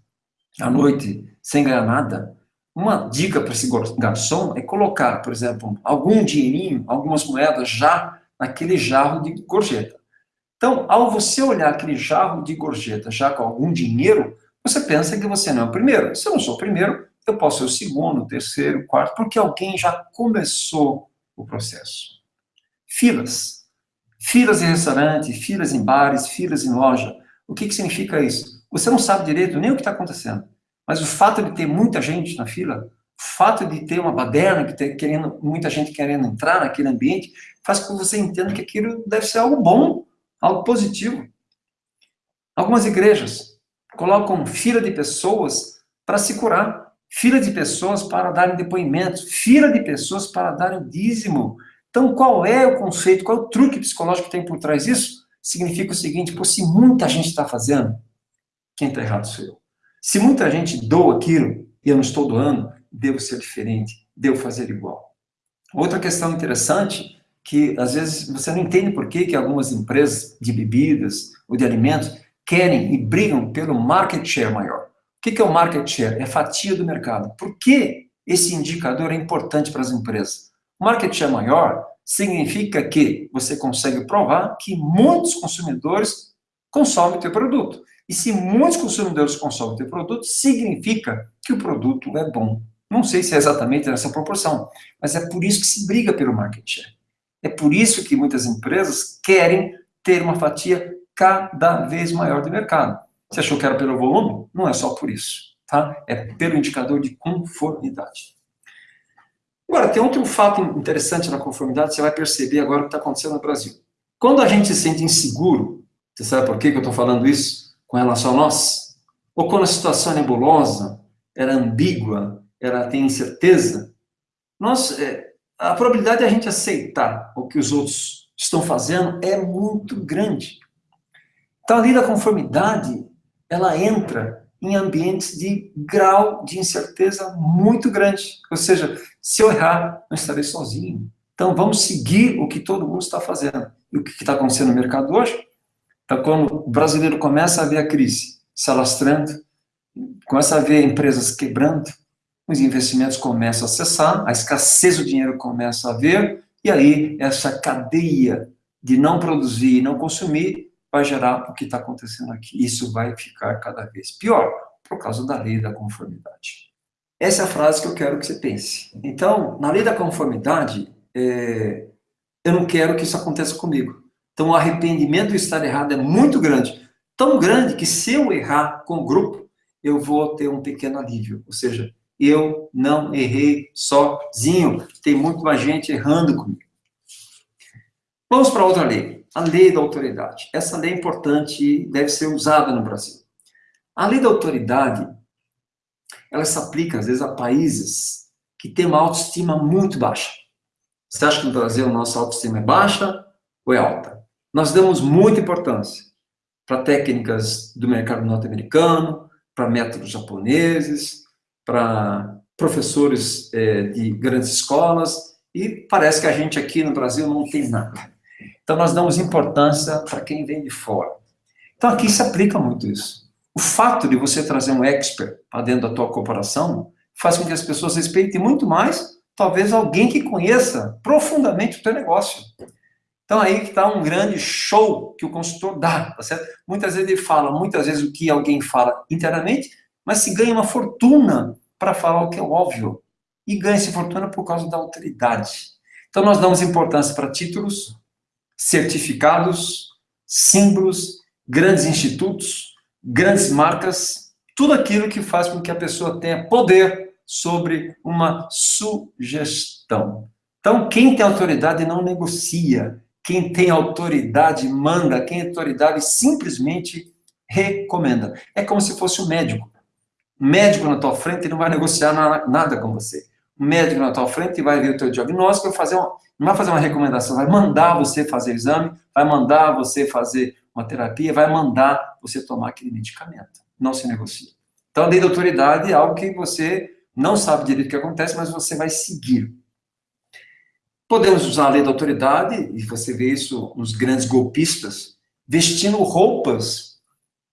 à noite sem ganhar nada, uma dica para esse garçom é colocar, por exemplo, algum dinheirinho, algumas moedas já naquele jarro de gorjeta. Então, ao você olhar aquele jarro de gorjeta já com algum dinheiro, você pensa que você não é o primeiro. Se eu não sou o primeiro, eu posso ser o segundo, o terceiro, o quarto, porque alguém já começou o processo. Filas. Filas em restaurante, filas em bares, filas em loja. O que, que significa isso? Você não sabe direito nem o que está acontecendo. Mas o fato de ter muita gente na fila, o fato de ter uma baderna, que ter, querendo, muita gente querendo entrar naquele ambiente, faz com que você entenda que aquilo deve ser algo bom, algo positivo. Algumas igrejas colocam fila de pessoas para se curar, fila de pessoas para darem depoimentos, fila de pessoas para darem dízimo. Então, qual é o conceito, qual é o truque psicológico que tem por trás disso? Significa o seguinte, pô, se muita gente está fazendo, quem está errado sou eu. Se muita gente doa aquilo e eu não estou doando, devo ser diferente, devo fazer igual. Outra questão interessante, que às vezes você não entende por que, que algumas empresas de bebidas ou de alimentos querem e brigam pelo market share maior. O que, é o market share? É fatia do mercado. Por que esse indicador é importante para as empresas? O market share maior significa que você consegue provar que muitos consumidores consomem o teu produto. E se muitos consumidores consomem o teu produto, significa que o produto é bom. Não sei se é exatamente nessa proporção, mas é por isso que se briga pelo market share. É por isso que muitas empresas querem ter uma fatia cada vez maior do mercado. Você achou que era pelo volume? Não é só por isso, tá? É pelo indicador de conformidade. Agora, tem outro fato interessante na conformidade, você vai perceber agora o que está acontecendo no Brasil. Quando a gente se sente inseguro, você sabe por que, eu estou falando isso com relação a nós? Ou quando a situação é nebulosa, era ambígua, ela tem incerteza, nós, é, a probabilidade de a gente aceitar o que os outros estão fazendo é muito grande. Então, a lei da conformidade, ela entra em ambientes de grau de incerteza muito grande. Ou seja, se eu errar, não estarei sozinho. Então, vamos seguir o que todo mundo está fazendo. E o que está acontecendo no mercado hoje? Então, quando o brasileiro começa a ver a crise se alastrando, começa a ver empresas quebrando, os investimentos começam a cessar, a escassez do dinheiro começa a ver, e aí essa cadeia de não produzir e não consumir vai gerar o que está acontecendo aqui. Isso vai ficar cada vez pior, por causa da lei da conformidade. Essa é a frase que eu quero que você pense. Então, na lei da conformidade, é, eu não quero que isso aconteça comigo. Então, o arrependimento de estar errado é muito grande. Tão grande que se eu errar com o grupo, eu vou ter um pequeno alívio. Ou seja, eu não errei sozinho. Tem muito mais gente errando comigo. Vamos para outra lei. A lei da autoridade. Essa lei é importante e deve ser usada no Brasil. A lei da autoridade, ela se aplica, às vezes, a países que têm uma autoestima muito baixa. Você acha que no Brasil nossa autoestima é baixa ou é alta? Nós damos muita importância para técnicas do mercado norte-americano, para métodos japoneses, para professores é, de grandes escolas, e parece que a gente aqui no Brasil não tem nada. Então, nós damos importância para quem vem de fora. Então, aqui se aplica muito isso. O fato de você trazer um expert para dentro da tua corporação faz com que as pessoas respeitem muito mais, talvez, alguém que conheça profundamente o teu negócio. Então, aí que está um grande show que o consultor dá, tá certo? Muitas vezes ele fala, muitas vezes o que alguém fala internamente, mas se ganha uma fortuna para falar o que é óbvio. E ganha-se fortuna por causa da autoridade. Então, nós damos importância para títulos, certificados, símbolos, grandes institutos, grandes marcas, tudo aquilo que faz com que a pessoa tenha poder sobre uma sugestão. Então, quem tem autoridade não negocia, quem tem autoridade manda, quem tem autoridade simplesmente recomenda. É como se fosse um médico. Um médico na tua frente não vai negociar nada com você. Um médico na tua frente vai ver o teu diagnóstico, vai fazer uma, não vai fazer uma recomendação, vai mandar você fazer exame, vai mandar você fazer uma terapia, vai mandar você tomar aquele medicamento. Não se negocia. Então, a lei da autoridade é algo que você não sabe direito o que acontece, mas você vai seguir. Podemos usar a lei da autoridade, e você vê isso nos grandes golpistas, vestindo roupas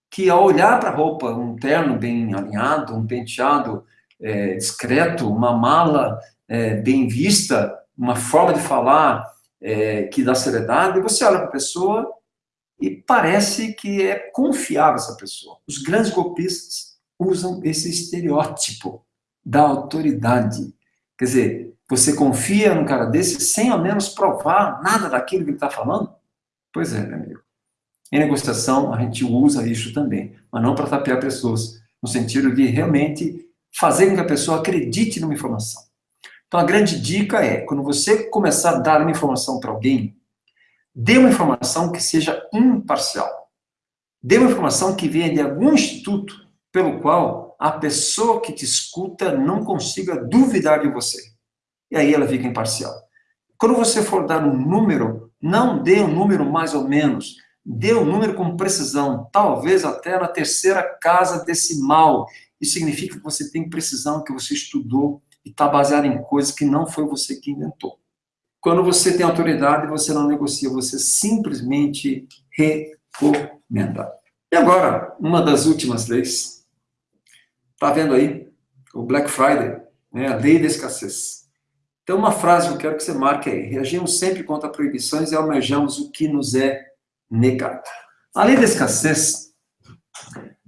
que, ao olhar para a roupa, um terno bem alinhado, um penteado é, discreto, uma mala é, bem vista, uma forma de falar é, que dá seriedade, você olha para a pessoa e parece que é confiável essa pessoa. Os grandes golpistas usam esse estereótipo da autoridade. Quer dizer, você confia num cara desse sem ao menos provar nada daquilo que ele está falando? Pois é, meu amigo. Em negociação, a gente usa isso também, mas não para tapear pessoas, no sentido de realmente fazer com que a pessoa acredite numa informação. Então, a grande dica é, quando você começar a dar uma informação para alguém, dê uma informação que seja imparcial. Dê uma informação que venha de algum instituto pelo qual a pessoa que te escuta não consiga duvidar de você e aí ela fica imparcial. Quando você for dar um número, não dê um número mais ou menos, dê um número com precisão, talvez até na terceira casa decimal. Isso significa que você tem precisão, que você estudou e está baseado em coisas que não foi você que inventou. Quando você tem autoridade, você não negocia, você simplesmente recomenda. E agora, uma das últimas leis. Está vendo aí? O Black Friday, né? a lei da escassez. Então, uma frase que eu quero que você marque aí. Reagimos sempre contra proibições e almejamos o que nos é negado. Além da escassez,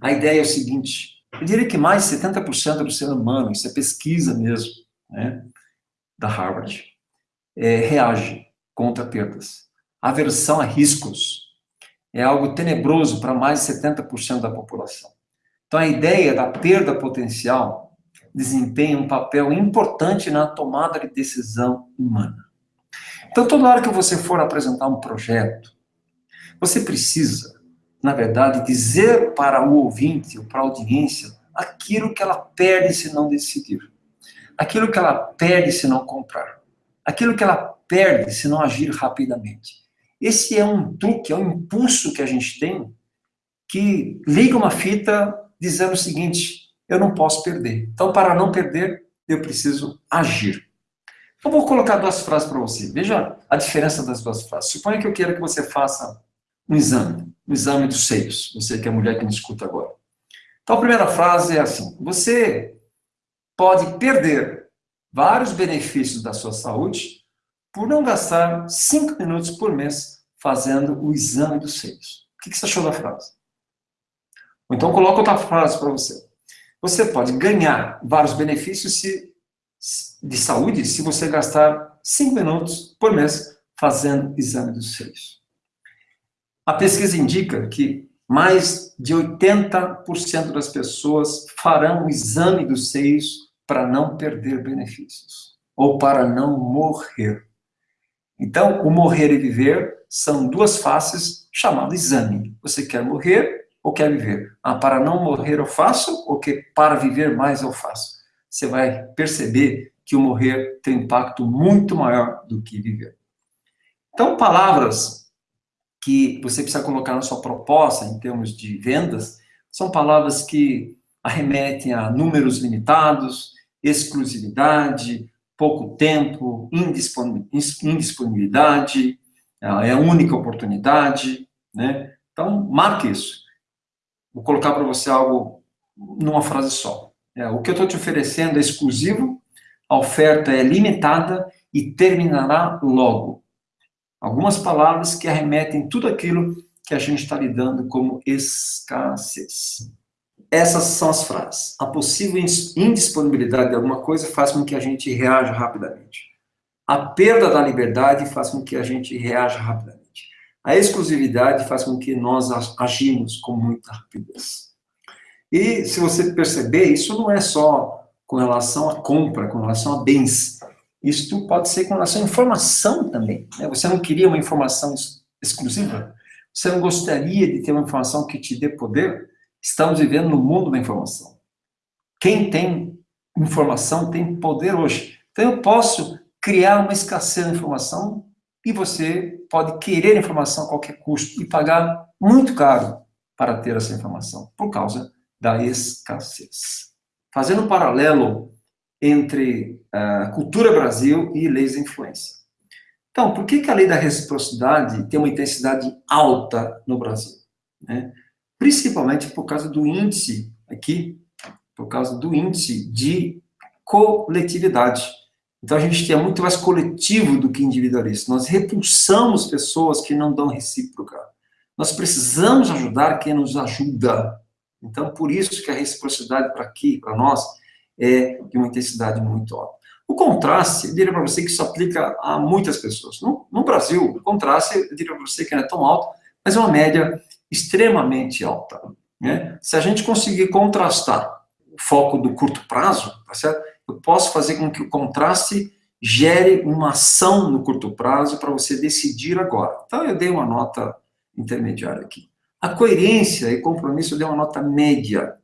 a ideia é o seguinte, eu diria que mais de 70% do ser humano, isso é pesquisa mesmo, né, da Harvard, é, reage contra perdas. Aversão a riscos é algo tenebroso para mais de 70% da população. Então, a ideia da perda potencial desempenha um papel importante na tomada de decisão humana. Então, toda hora que você for apresentar um projeto, você precisa, na verdade, dizer para o ouvinte ou para a audiência aquilo que ela perde se não decidir, aquilo que ela perde se não comprar, aquilo que ela perde se não agir rapidamente. Esse é um truque, é um impulso que a gente tem que liga uma fita dizendo o seguinte: eu não posso perder. Então, para não perder, eu preciso agir. Eu vou colocar duas frases para você. Veja a diferença das duas frases. Suponha que eu queira que você faça um exame, um exame dos seios. Você que é mulher que me escuta agora. Então, a primeira frase é assim: você pode perder vários benefícios da sua saúde por não gastar cinco minutos por mês fazendo o exame dos seios. O que você achou da frase? Ou então coloca outra frase para você. Você pode ganhar vários benefícios de saúde se você gastar cinco minutos por mês fazendo exame dos seios. A pesquisa indica que mais de 80% das pessoas farão o exame dos seios para não perder benefícios ou para não morrer. Então, o morrer e viver são duas faces chamadas exame. Você quer morrer ou quer viver? Ah, para não morrer eu faço ou que para viver mais eu faço? Você vai perceber que o morrer tem um impacto muito maior do que viver. Então, palavras que você precisa colocar na sua proposta em termos de vendas são palavras que arremetem a números limitados, exclusividade, pouco tempo, indisponibilidade, é a única oportunidade, né? Então, marque isso. Vou colocar para você algo numa frase só. É, o que eu estou te oferecendo é exclusivo, a oferta é limitada e terminará logo. Algumas palavras que arremetem tudo aquilo que a gente está lidando como escassez. Essas são as frases. A possível indisponibilidade de alguma coisa faz com que a gente reaja rapidamente. A perda da liberdade faz com que a gente reaja rapidamente. A exclusividade faz com que nós agimos com muita rapidez. E se você perceber, isso não é só com relação à compra, com relação a bens. Isso pode ser com relação à informação também. Né? Você não queria uma informação exclusiva? Você não gostaria de ter uma informação que te dê poder? Estamos vivendo no mundo da informação. Quem tem informação tem poder hoje. Então eu posso criar uma escassez de informação e você pode querer informação a qualquer custo e pagar muito caro para ter essa informação, por causa da escassez. Fazendo um paralelo entre a cultura Brasil e leis de influência. Então, por que, que a lei da reciprocidade tem uma intensidade alta no Brasil? Né? principalmente por causa do índice aqui, por causa do índice de coletividade. Então a gente é muito mais coletivo do que individualista. Nós repulsamos pessoas que não dão recíproca. Nós precisamos ajudar quem nos ajuda. Então por isso que a reciprocidade para aqui, para nós, é de uma intensidade muito alta. O contraste, eu diria para você que isso aplica a muitas pessoas. No, no Brasil, o contraste, eu diria para você que não é tão alto, mas é uma média extremamente alta. Né? Se a gente conseguir contrastar o foco do curto prazo, tá certo? eu posso fazer com que o contraste gere uma ação no curto prazo para você decidir agora. Então, eu dei uma nota intermediária aqui. A coerência e compromisso eu dei uma nota média.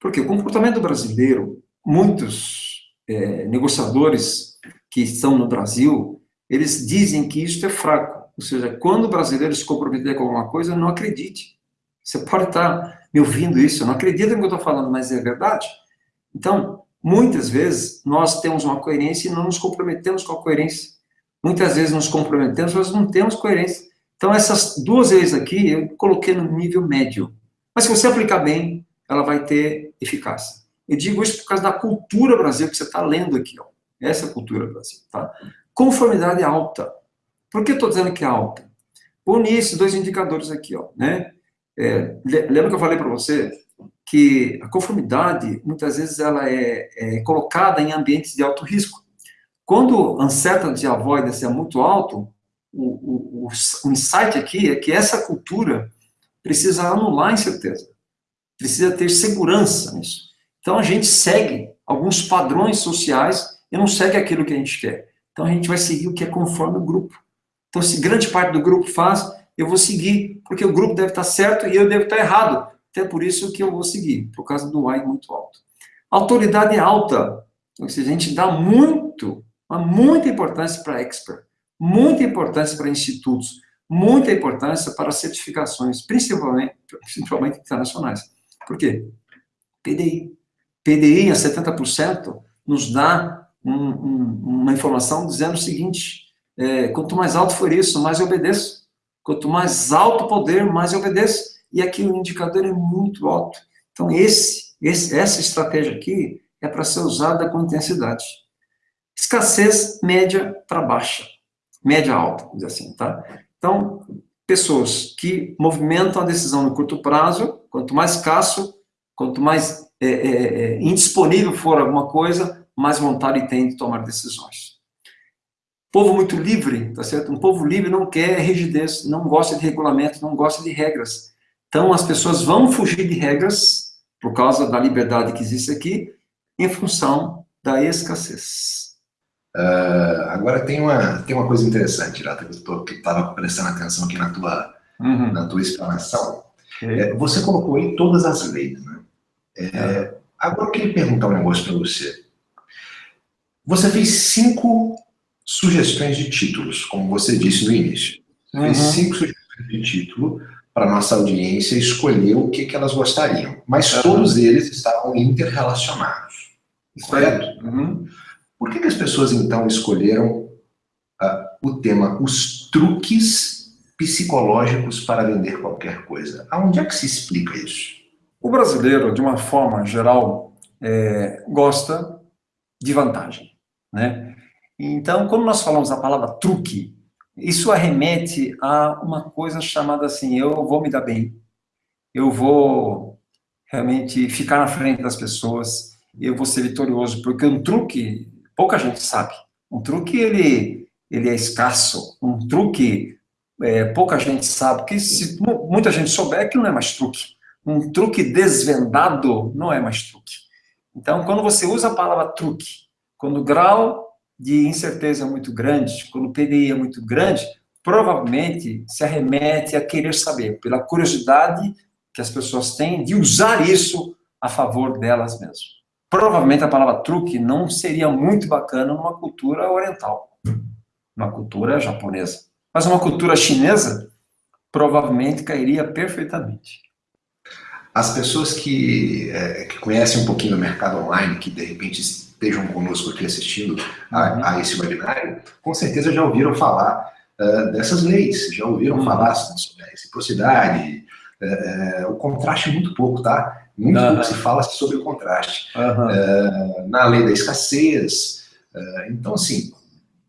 Porque o comportamento brasileiro, muitos é, negociadores que estão no Brasil, eles dizem que isso é fraco. Ou seja, quando o brasileiro se comprometer com alguma coisa, não acredite. Você pode estar me ouvindo isso, não acredita no que eu estou falando, mas é verdade. Então, muitas vezes, nós temos uma coerência e não nos comprometemos com a coerência. Muitas vezes nos comprometemos, mas não temos coerência. Então, essas duas vezes aqui, eu coloquei no nível médio. Mas se você aplicar bem, ela vai ter eficácia. Eu digo isso por causa da cultura Brasil que você está lendo aqui. Ó. Essa é a cultura Brasil. Tá? Conformidade alta. Por que estou dizendo que é alta? Une esses dois indicadores aqui, ó, né? É, lembra que eu falei para você que a conformidade, muitas vezes, ela é, é, colocada em ambientes de alto risco. Quando o uncertainty avoidance é muito alto, o, o, o insight aqui é que essa cultura, precisa anular a incerteza, precisa ter segurança nisso. Então a gente segue alguns padrões sociais e não segue aquilo que a gente quer. Então a gente vai seguir o que é conforme o grupo. Então se grande parte do grupo faz, eu vou seguir, porque o grupo deve estar certo e eu devo estar errado. Até por isso que eu vou seguir, por causa do Y muito alto. Autoridade alta, ou seja, a gente dá muito, muita importância para expert, muita importância para institutos, muita importância para certificações, principalmente, principalmente internacionais. Por quê? PDI. PDI a 70% nos dá um, um, uma informação dizendo o seguinte, é, quanto mais alto for isso, mais eu obedeço. Quanto mais alto o poder, mais eu obedeço. E aqui o indicador é muito alto. Então, esse, esse essa estratégia aqui é para ser usada com intensidade. Escassez média para baixa. Média alta, dizer assim, tá? Então, pessoas que movimentam a decisão no curto prazo, quanto mais escasso, quanto mais é, é, é, indisponível for alguma coisa, mais vontade tem de tomar decisões. Povo muito livre, tá certo? Um povo livre não quer rigidez, não gosta de regulamento, não gosta de regras. Então, as pessoas vão fugir de regras, por causa da liberdade que existe aqui, em função da escassez. Uh, agora tem uma, tem uma coisa interessante, Lata, que eu estava prestando atenção aqui na tua, uhum. na tua explanação. Okay. É, você colocou aí todas as leis, né? É. Agora eu queria perguntar um negócio para você. Você fez cinco sugestões de títulos, como você disse no início. Uhum. Fez cinco sugestões de título para nossa audiência escolher o que, que elas gostariam. Mas uhum. todos eles estavam interrelacionados. Correto? Uhum. Por que, que as pessoas, então, escolheram uh, o tema os truques psicológicos para vender qualquer coisa? Aonde é que se explica isso? O brasileiro, de uma forma geral, é, gosta de vantagem, né? Então, quando nós falamos a palavra truque, isso arremete a uma coisa chamada assim, eu vou me dar bem, eu vou realmente ficar na frente das pessoas, eu vou ser vitorioso, porque um truque, pouca gente sabe. Um truque, ele, ele é escasso. Um truque, é, pouca gente sabe, porque se muita gente souber, que não é mais truque. Um truque desvendado não é mais truque. Então, quando você usa a palavra truque, quando o grau de incerteza é muito grande, quando o PDI é muito grande, provavelmente se arremete a querer saber, pela curiosidade que as pessoas têm de usar isso a favor delas mesmas. Provavelmente a palavra truque não seria muito bacana numa cultura oriental, uma cultura japonesa. Mas uma cultura chinesa provavelmente cairia perfeitamente. As pessoas que, é, que conhecem um pouquinho do mercado online, que de repente estejam conosco aqui assistindo a, uhum. a esse webinário, com certeza já ouviram falar uh, dessas leis, já ouviram uhum. falar sobre a reciprocidade, uh, uh, o contraste muito pouco, tá? Muito uhum. pouco se fala sobre o contraste. na lei da escassez, então assim,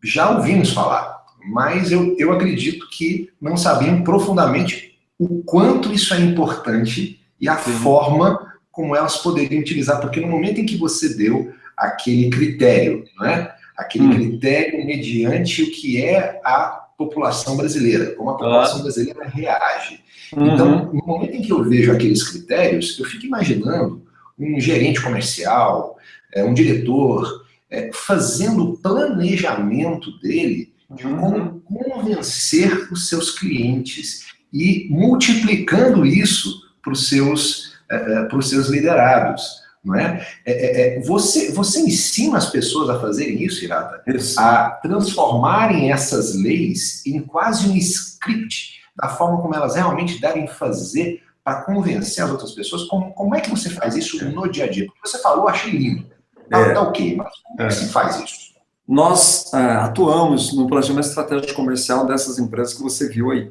já ouvimos falar, mas eu, eu acredito que não sabiam profundamente o quanto isso é importante e a Sim. forma como elas poderiam utilizar, porque no momento em que você deu aquele critério, não é? Aquele hum. critério mediante o que é a população brasileira, como a população ah. brasileira reage. Uhum. Então, no momento em que eu vejo aqueles critérios, eu fico imaginando um gerente comercial, é, um diretor, é, fazendo o planejamento dele de uhum. como convencer os seus clientes e multiplicando isso para os seus, é, para os seus liderados não é? é? É, é? você, você ensina as pessoas a fazerem isso, Irata? Isso. A transformarem essas leis em quase um script da forma como elas realmente devem fazer para convencer as outras pessoas. Como, como é que você faz isso no dia a dia? Porque você falou, achei lindo. Tá, é. tá ok, mas como é que se faz isso? Nós é, atuamos no planejamento estratégico comercial dessas empresas que você viu aí.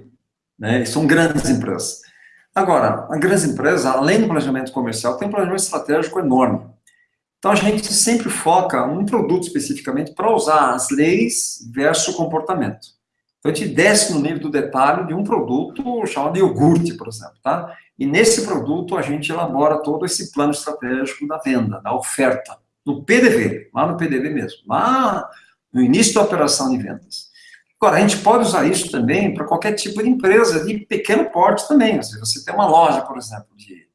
Né? são grandes empresas. Agora, a grande empresa, além do planejamento comercial, tem um planejamento estratégico enorme. Então, a gente sempre foca um produto especificamente para usar as leis versus o comportamento. Então, a gente desce no nível do detalhe de um produto chamado iogurte, por exemplo, tá? E nesse produto, a gente elabora todo esse plano estratégico da venda, da oferta, no PDV, lá no PDV mesmo, lá no início da operação de vendas. Agora, a gente pode usar isso também para qualquer tipo de empresa de pequeno porte também. Você tem uma loja, por exemplo, de,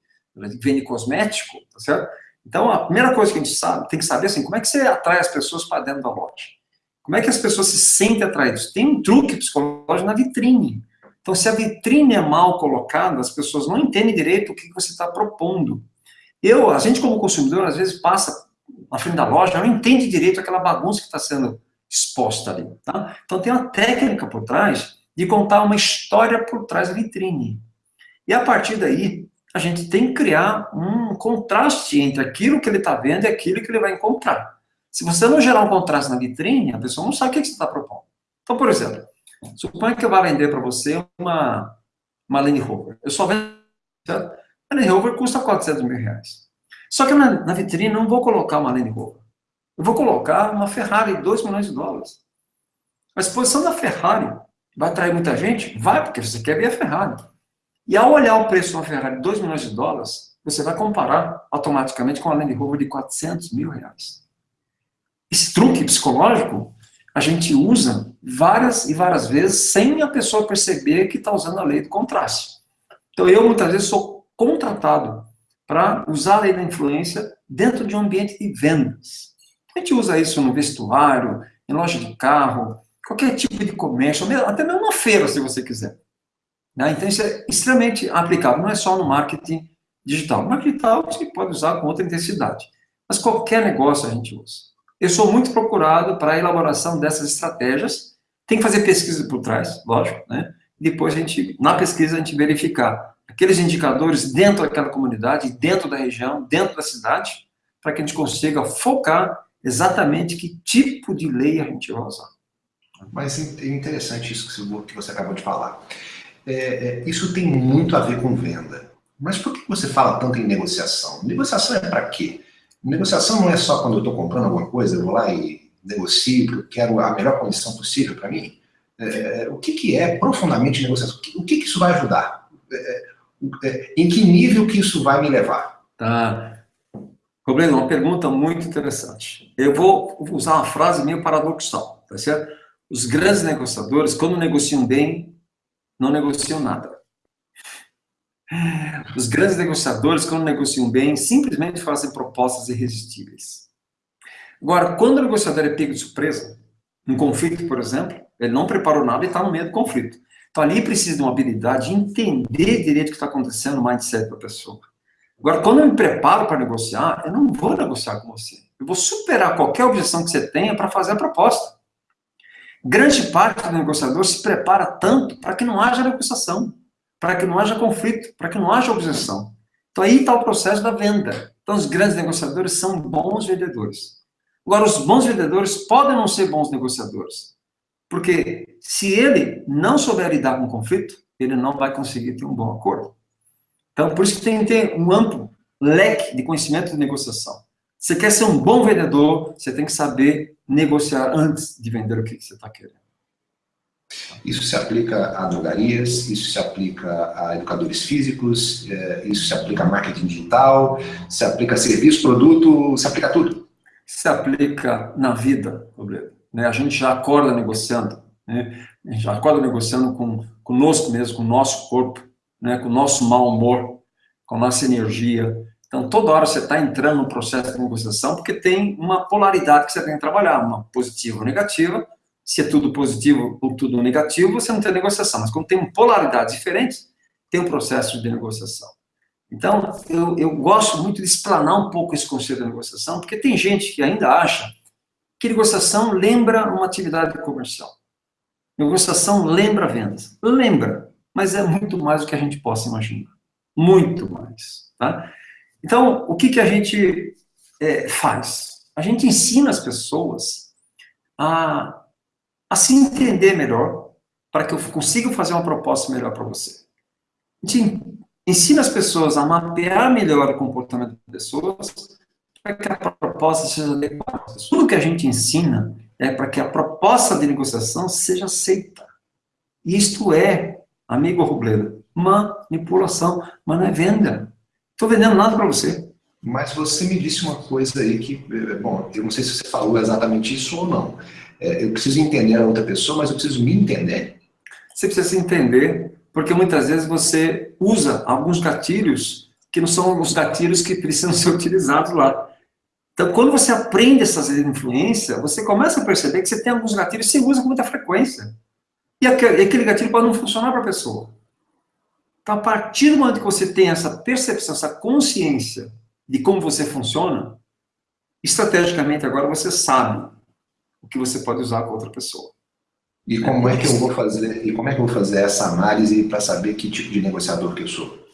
de vende cosmético, tá certo? Então, a primeira coisa que a gente sabe, tem que saber assim, como é que você atrai as pessoas para dentro da loja? Como é que as pessoas se sentem atraídas? Tem um truque psicológico na vitrine. Então, se a vitrine é mal colocada, as pessoas não entendem direito o que você está propondo. Eu, a gente como consumidor, às vezes passa na frente da loja, não entende direito aquela bagunça que está sendo exposta ali. Tá? Então, tem uma técnica por trás de contar uma história por trás da vitrine. E a partir daí, a gente tem que criar um contraste entre aquilo que ele está vendo e aquilo que ele vai encontrar. Se você não gerar um contraste na vitrine, a pessoa não sabe o que você está propondo. Então, por exemplo, suponha que eu vá vender para você uma, uma Land Rover. Eu só vendo... A Land Rover custa 400 mil reais. Só que na, na vitrine não vou colocar uma Land Rover. Eu vou colocar uma Ferrari de 2 milhões de dólares. A exposição da Ferrari vai atrair muita gente? Vai, porque você quer ver a Ferrari. E ao olhar o preço de uma Ferrari de 2 milhões de dólares, você vai comparar automaticamente com a Land Rover de 400 mil reais. Esse truque psicológico a gente usa várias e várias vezes sem a pessoa perceber que está usando a lei do contraste. Então eu muitas vezes sou contratado para usar a lei da influência dentro de um ambiente de vendas. A gente usa isso no vestuário, em loja de carro, qualquer tipo de comércio, até mesmo uma feira, se você quiser. Né? Então, isso é extremamente aplicável, não é só no marketing digital. No marketing digital, você pode usar com outra intensidade. Mas qualquer negócio a gente usa. Eu sou muito procurado para a elaboração dessas estratégias. Tem que fazer pesquisa por trás, lógico, né? Depois, a gente, na pesquisa, a gente verificar aqueles indicadores dentro daquela comunidade, dentro da região, dentro da cidade, para que a gente consiga focar exatamente que tipo de lei a gente vai usar. Mas é interessante isso que você acabou de falar é, é, isso tem muito a ver com venda. Mas por que você fala tanto em negociação? Negociação é para quê? Negociação não é só quando eu estou comprando alguma coisa, eu vou lá e negocio, quero a melhor condição possível para mim. É, o que, que é profundamente negociação? O que, que isso vai ajudar? É, é, em que nível que isso vai me levar? Tá. Robreno, uma pergunta muito interessante. Eu vou usar uma frase meio paradoxal, tá certo? Os grandes negociadores, quando negociam bem, não negociam nada. Os grandes negociadores, quando negociam bem, simplesmente fazem propostas irresistíveis. Agora, quando o negociador é pego de surpresa, um conflito, por exemplo, ele não preparou nada e está no meio do conflito. Então, ali precisa de uma habilidade de entender direito o que está acontecendo no mindset da pessoa. Agora, quando eu me preparo para negociar, eu não vou negociar com você. Eu vou superar qualquer objeção que você tenha para fazer a proposta. Grande parte do negociador se prepara tanto para que não haja negociação, para que não haja conflito, para que não haja objeção. Então aí está o processo da venda. Então os grandes negociadores são bons vendedores. Agora, os bons vendedores podem não ser bons negociadores. Porque se ele não souber lidar com o conflito, ele não vai conseguir ter um bom acordo. Então, por isso que tem que ter um amplo leque de conhecimento de negociação. Você quer ser um bom vendedor, você tem que saber negociar antes de vender o que você está querendo. Isso se aplica a drogarias, isso se aplica a educadores físicos, é, isso se aplica a marketing digital, se aplica a serviço, produto, se aplica a tudo. Se aplica na vida, né? A gente já acorda negociando, né? a gente já acorda negociando com, conosco mesmo, com o nosso corpo, né? com o nosso mau humor, com a nossa energia, então, toda hora você está entrando no processo de negociação, porque tem uma polaridade que você tem que trabalhar, uma positiva ou negativa. Se é tudo positivo ou tudo negativo, você não tem negociação. Mas quando tem polaridades diferentes, tem um processo de negociação. Então, eu, eu gosto muito de explanar um pouco esse conceito de negociação, porque tem gente que ainda acha que negociação lembra uma atividade comercial. Negociação lembra vendas. Lembra, mas é muito mais do que a gente possa imaginar. Muito mais. Tá? Então, o que, que a gente é, faz? A gente ensina as pessoas a, a se entender melhor, para que eu consiga fazer uma proposta melhor para você. A gente ensina as pessoas a mapear melhor o comportamento das pessoas, para que a proposta seja adequada. Tudo que a gente ensina é para que a proposta de negociação seja aceita. Isto é, amigo Robledo, manipulação, mas não é venda. Estou vendendo nada para você. Mas você me disse uma coisa aí que, eh, bom, eu não sei se você falou exatamente isso ou não. É, eu preciso entender a outra pessoa, mas eu preciso me entender. Você precisa se entender, porque muitas vezes você usa alguns gatilhos que não são os gatilhos que precisam [laughs] ser utilizados lá. Então, quando você aprende essas influências, você começa a perceber que você tem alguns gatilhos que você usa com muita frequência. E aquele gatilho pode não funcionar para a pessoa. Então, a partir do momento que você tem essa percepção, essa consciência de como você funciona, estrategicamente agora você sabe o que você pode usar com outra pessoa. E como é que eu vou fazer, e como é que eu vou fazer essa análise para saber que tipo de negociador que eu sou?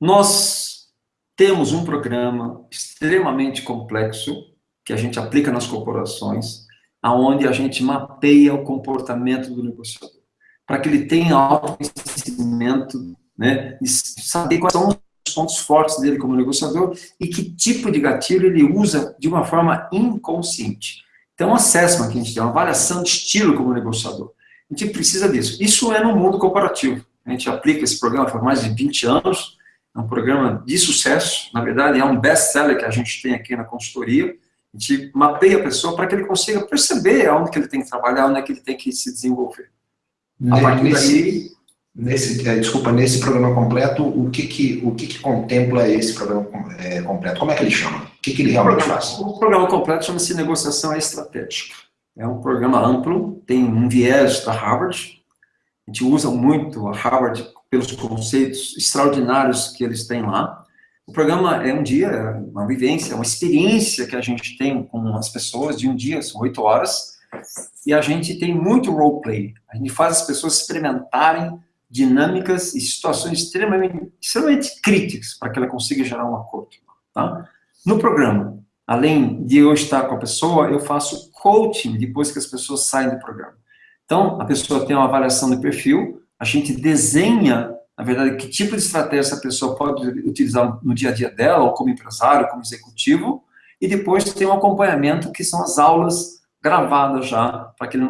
Nós temos um programa extremamente complexo que a gente aplica nas corporações, aonde a gente mapeia o comportamento do negociador, para que ele tenha autoconhecimento, né, e saber quais são os pontos fortes dele como negociador e que tipo de gatilho ele usa de uma forma inconsciente. Então, um assessment que a gente tem, uma avaliação de estilo como negociador. A gente precisa disso. Isso é no mundo corporativo. A gente aplica esse programa por mais de 20 anos, é um programa de sucesso, na verdade é um best-seller que a gente tem aqui na consultoria, a gente mapeia a pessoa para que ele consiga perceber onde que ele tem que trabalhar, onde é que ele tem que se desenvolver. A partir nesse, daí... Nesse, é, desculpa, nesse programa completo, o que que, o que, que contempla esse programa é, completo? Como é que ele chama? O que, que ele realmente o programa, faz? O programa completo chama-se Negociação Estratégica. É um programa amplo, tem um viés da Harvard, a gente usa muito a Harvard pelos conceitos extraordinários que eles têm lá. O programa é um dia, é uma vivência, uma experiência que a gente tem com as pessoas de um dia, são oito horas, e a gente tem muito roleplay. A gente faz as pessoas experimentarem dinâmicas e situações extremamente, extremamente críticas para que ela consiga gerar um acordo. Tá? No programa, além de eu estar com a pessoa, eu faço coaching depois que as pessoas saem do programa. Então, a pessoa tem uma avaliação de perfil, a gente desenha, na verdade, que tipo de estratégia essa pessoa pode utilizar no dia a dia dela, ou como empresário, como executivo, e depois tem um acompanhamento, que são as aulas gravadas já, para que, ele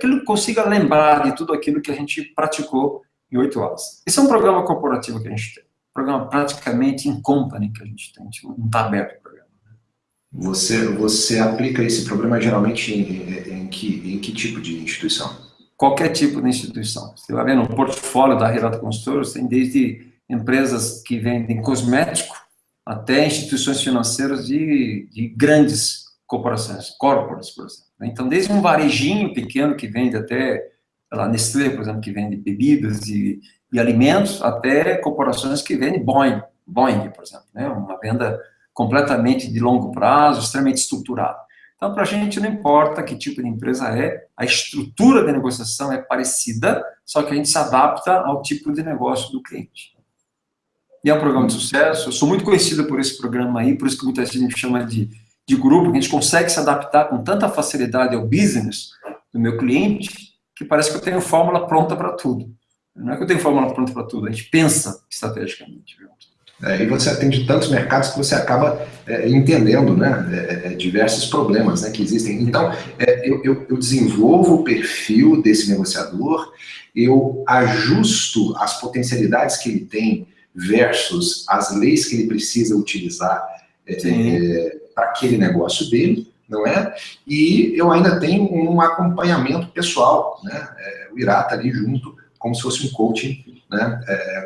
que ele consiga lembrar de tudo aquilo que a gente praticou em oito horas. Esse é um programa corporativo que a gente tem, um programa praticamente in company que a gente tem, tipo, não está aberto o programa. Você, você aplica esse programa geralmente em, em, que, em que tipo de instituição? Qualquer tipo de instituição. Você vai ver no portfólio da Relata Consultores, tem desde empresas que vendem cosmético até instituições financeiras de, de grandes corporações, corporates, por exemplo. Então, desde um varejinho pequeno que vende até a Nestlé, por exemplo, que vende bebidas e, e, alimentos, até corporações que vendem Boeing, Boeing, por exemplo, né? uma venda completamente de longo prazo, extremamente estruturada. Então, para a gente não importa que tipo de empresa é, a estrutura da negociação é parecida, só que a gente se adapta ao tipo de negócio do cliente. E é um programa de sucesso, eu sou muito conhecido por esse programa aí, por isso que muita gente chama de, de grupo, que a gente consegue se adaptar com tanta facilidade ao business do meu cliente, que parece que eu tenho fórmula pronta para tudo. Não é que eu tenho fórmula pronta para tudo, a gente pensa estrategicamente. É, e você atende tantos mercados que você acaba é, entendendo né, é, é diversos problemas né, que existem. Então, é, eu, eu, eu, desenvolvo o perfil desse negociador, eu ajusto as potencialidades que ele tem versus as leis que ele precisa utilizar é, para aquele negócio dele, não é? E eu ainda tenho um acompanhamento pessoal, né? O está ali junto, como se fosse um coaching né?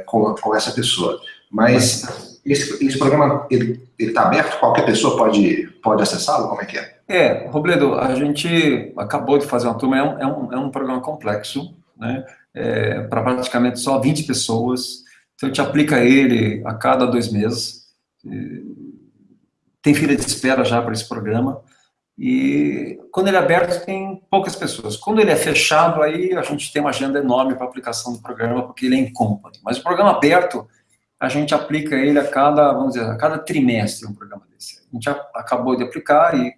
Com, com essa pessoa. Mas esse, esse programa, ele está aberto? Qualquer pessoa pode, pode acessá-lo? Como é que é? É, Robledo, a gente acabou de fazer uma turma, é um, é um, é um programa complexo, né? É, para praticamente só 20 pessoas, então a gente aplica ele a cada dois meses, tem fila de espera já para esse programa, e quando ele é aberto, tem poucas pessoas. Quando ele é fechado, aí a gente tem uma agenda enorme para aplicação do programa, porque ele é em company. Mas o programa aberto, a gente aplica ele a cada, vamos dizer, a cada trimestre um programa desse. A gente acabou de aplicar e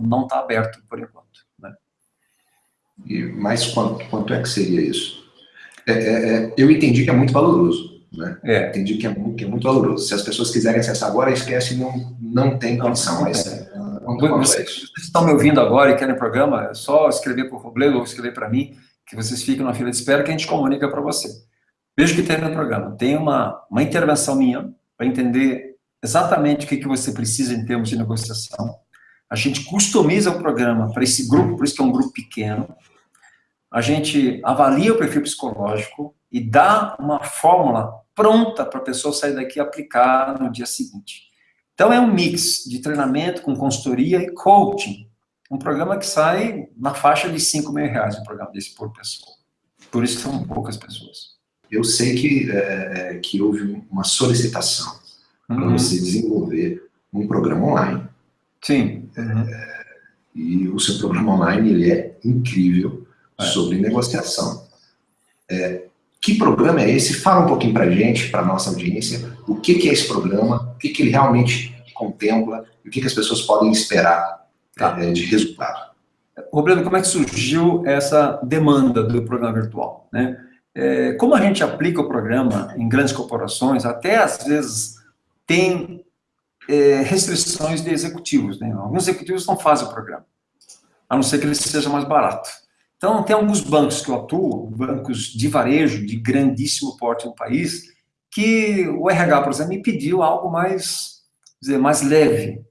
não está aberto por enquanto. Né? E mais quanto, quanto é que seria isso? É, é, é eu entendi que é muito valoroso. Né? É. Entendi que é, muito, que é muito valoroso. Se as pessoas quiserem acessar agora, esquece, não, não tem condição. Mas, vocês estão me ouvindo agora e querem programa, é só escrever para o Robledo ou escrever para mim, que vocês ficam na fila de espera que a gente comunica para você. Veja que tem no programa. Tem uma, uma intervenção minha para entender exatamente o que, que você precisa em termos de negociação. A gente customiza o programa para esse grupo, por isso que é um grupo pequeno. A gente avalia o perfil psicológico e dá uma fórmula pronta para a pessoa sair daqui e aplicar no dia seguinte. Então, é um mix de treinamento com consultoria e coaching. Um programa que sai na faixa de 5 mil reais, um programa desse por pessoa. Por isso são poucas pessoas. Eu sei que, é, é que houve uma solicitação uhum. para você desenvolver um programa online. Sim. Uhum. É, e o seu programa online ele é incrível é. sobre negociação. É, que programa é esse? Fala um pouquinho para a gente, para a nossa audiência, o que, que, é esse programa, o que, que ele realmente contempla, e o que, que as pessoas podem esperar tá. é, de resultado. Roberto, como é que surgiu essa demanda do programa virtual? Né? É, como a gente aplica o programa em grandes corporações, até às vezes tem é, restrições de executivos. Né? Alguns executivos não fazem o programa, a não ser que ele seja mais barato. Então, tem alguns bancos que eu atuo, bancos de varejo, de grandíssimo porte no país, que o RH, por exemplo, me pediu algo mais, dizer, mais leve,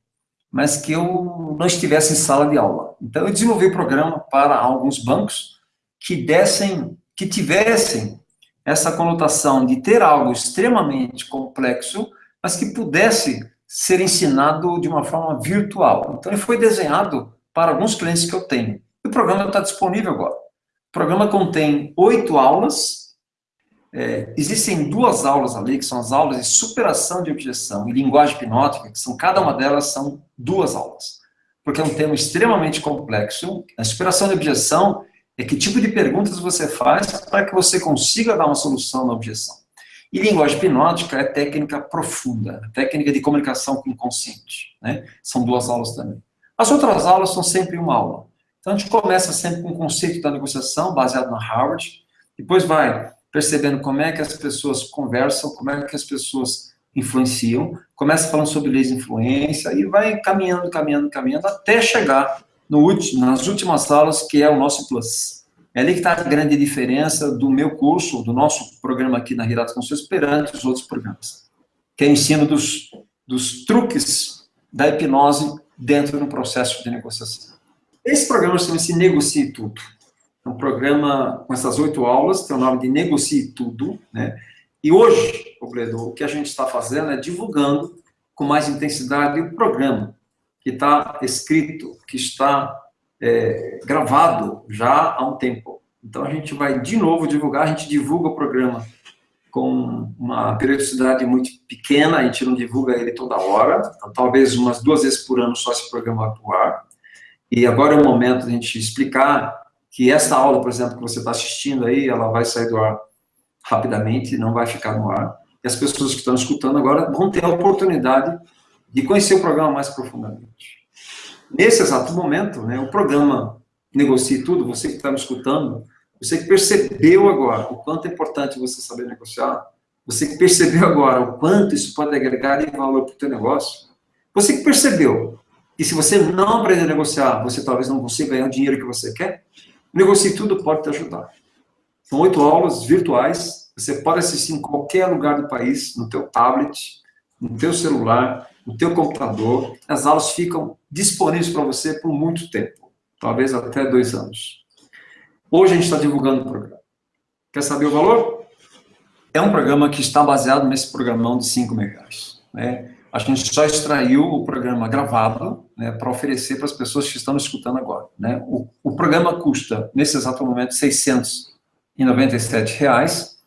mas que eu não estivesse em sala de aula. Então, eu desenvolvi o um programa para alguns bancos que dessem, que tivessem essa conotação de ter algo extremamente complexo, mas que pudesse ser ensinado de uma forma virtual. Então, ele foi desenhado para alguns clientes que eu tenho. E o programa está disponível agora. O programa contém oito aulas. É, existem duas aulas ali, que são as aulas de superação de objeção e linguagem hipnótica, que são, cada uma delas são duas aulas. Porque é um tema extremamente complexo. A superação de objeção é que tipo de perguntas você faz para que você consiga dar uma solução na objeção. E linguagem hipnótica é técnica profunda, técnica de comunicação com o inconsciente. Né? São duas aulas também. As outras aulas são sempre uma aula. Então, a gente começa sempre com o conceito da negociação, baseado na Harvard, depois vai percebendo como é que as pessoas conversam, como é que as pessoas influenciam, começa falando sobre leis de influência, e vai caminhando, caminhando, caminhando, até chegar no último, nas últimas aulas, que é o nosso Plus. É ali que está a grande diferença do meu curso, do nosso programa aqui na Hirato Conselhos, perante os outros programas, que é o ensino dos, dos truques da hipnose dentro do processo de negociação. Esse programa chama-se Negocie Tudo. É um programa com essas oito aulas, tem o nome de Negocie Tudo, né? E hoje, o que a gente está fazendo é divulgando com mais intensidade o programa, que está escrito, que está é, gravado já há um tempo. Então, a gente vai de novo divulgar, a gente divulga o programa com uma periodicidade muito pequena, a gente não divulga ele toda hora, então, talvez umas duas vezes por ano só esse programa vai para o ar. E agora é o momento de a gente explicar que essa aula, por exemplo, que você está assistindo aí, ela vai sair do ar rapidamente, não vai ficar no ar. E as pessoas que estão escutando agora vão ter a oportunidade de conhecer o programa mais profundamente. Nesse exato momento, né, o programa Negocie Tudo, você que está me escutando, você que percebeu agora o quanto é importante você saber negociar, você que percebeu agora o quanto isso pode agregar em valor para o teu negócio, você que percebeu e se você não aprender a negociar, você talvez não consiga ganhar o dinheiro que você quer, Negocie Tudo pode te ajudar. São oito aulas virtuais, você pode assistir em qualquer lugar do país, no teu tablet, no teu celular, no teu computador. As aulas ficam disponíveis para você por muito tempo, talvez até dois anos. Hoje a gente está divulgando o programa. Quer saber o valor? É um programa que está baseado nesse programão de 5 mil reais. Né? a gente só extraiu o programa gravado né, para oferecer para as pessoas que estão escutando agora. Né? O, o, programa custa, nesse exato momento, 697 reais.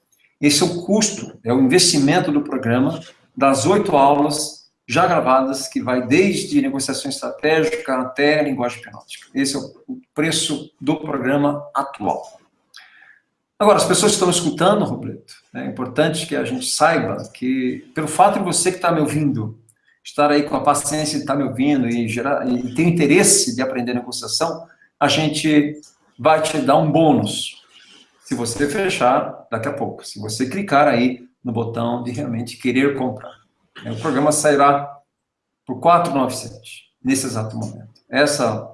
Esse é o custo, é o investimento do programa das oito aulas já gravadas, que vai desde negociação estratégica até linguagem hipnótica. Esse é o preço do programa atual. Agora, as pessoas estão escutando, Roberto, é importante que a gente saiba que, pelo fato de você que está me ouvindo, estar aí com a paciência de estar tá me ouvindo e, gerar, e ter interesse de aprender negociação, a gente vai te dar um bônus. Se você fechar, daqui a pouco. Se você clicar aí no botão de realmente querer comprar. O programa sairá por 497 nesse exato momento. Essa,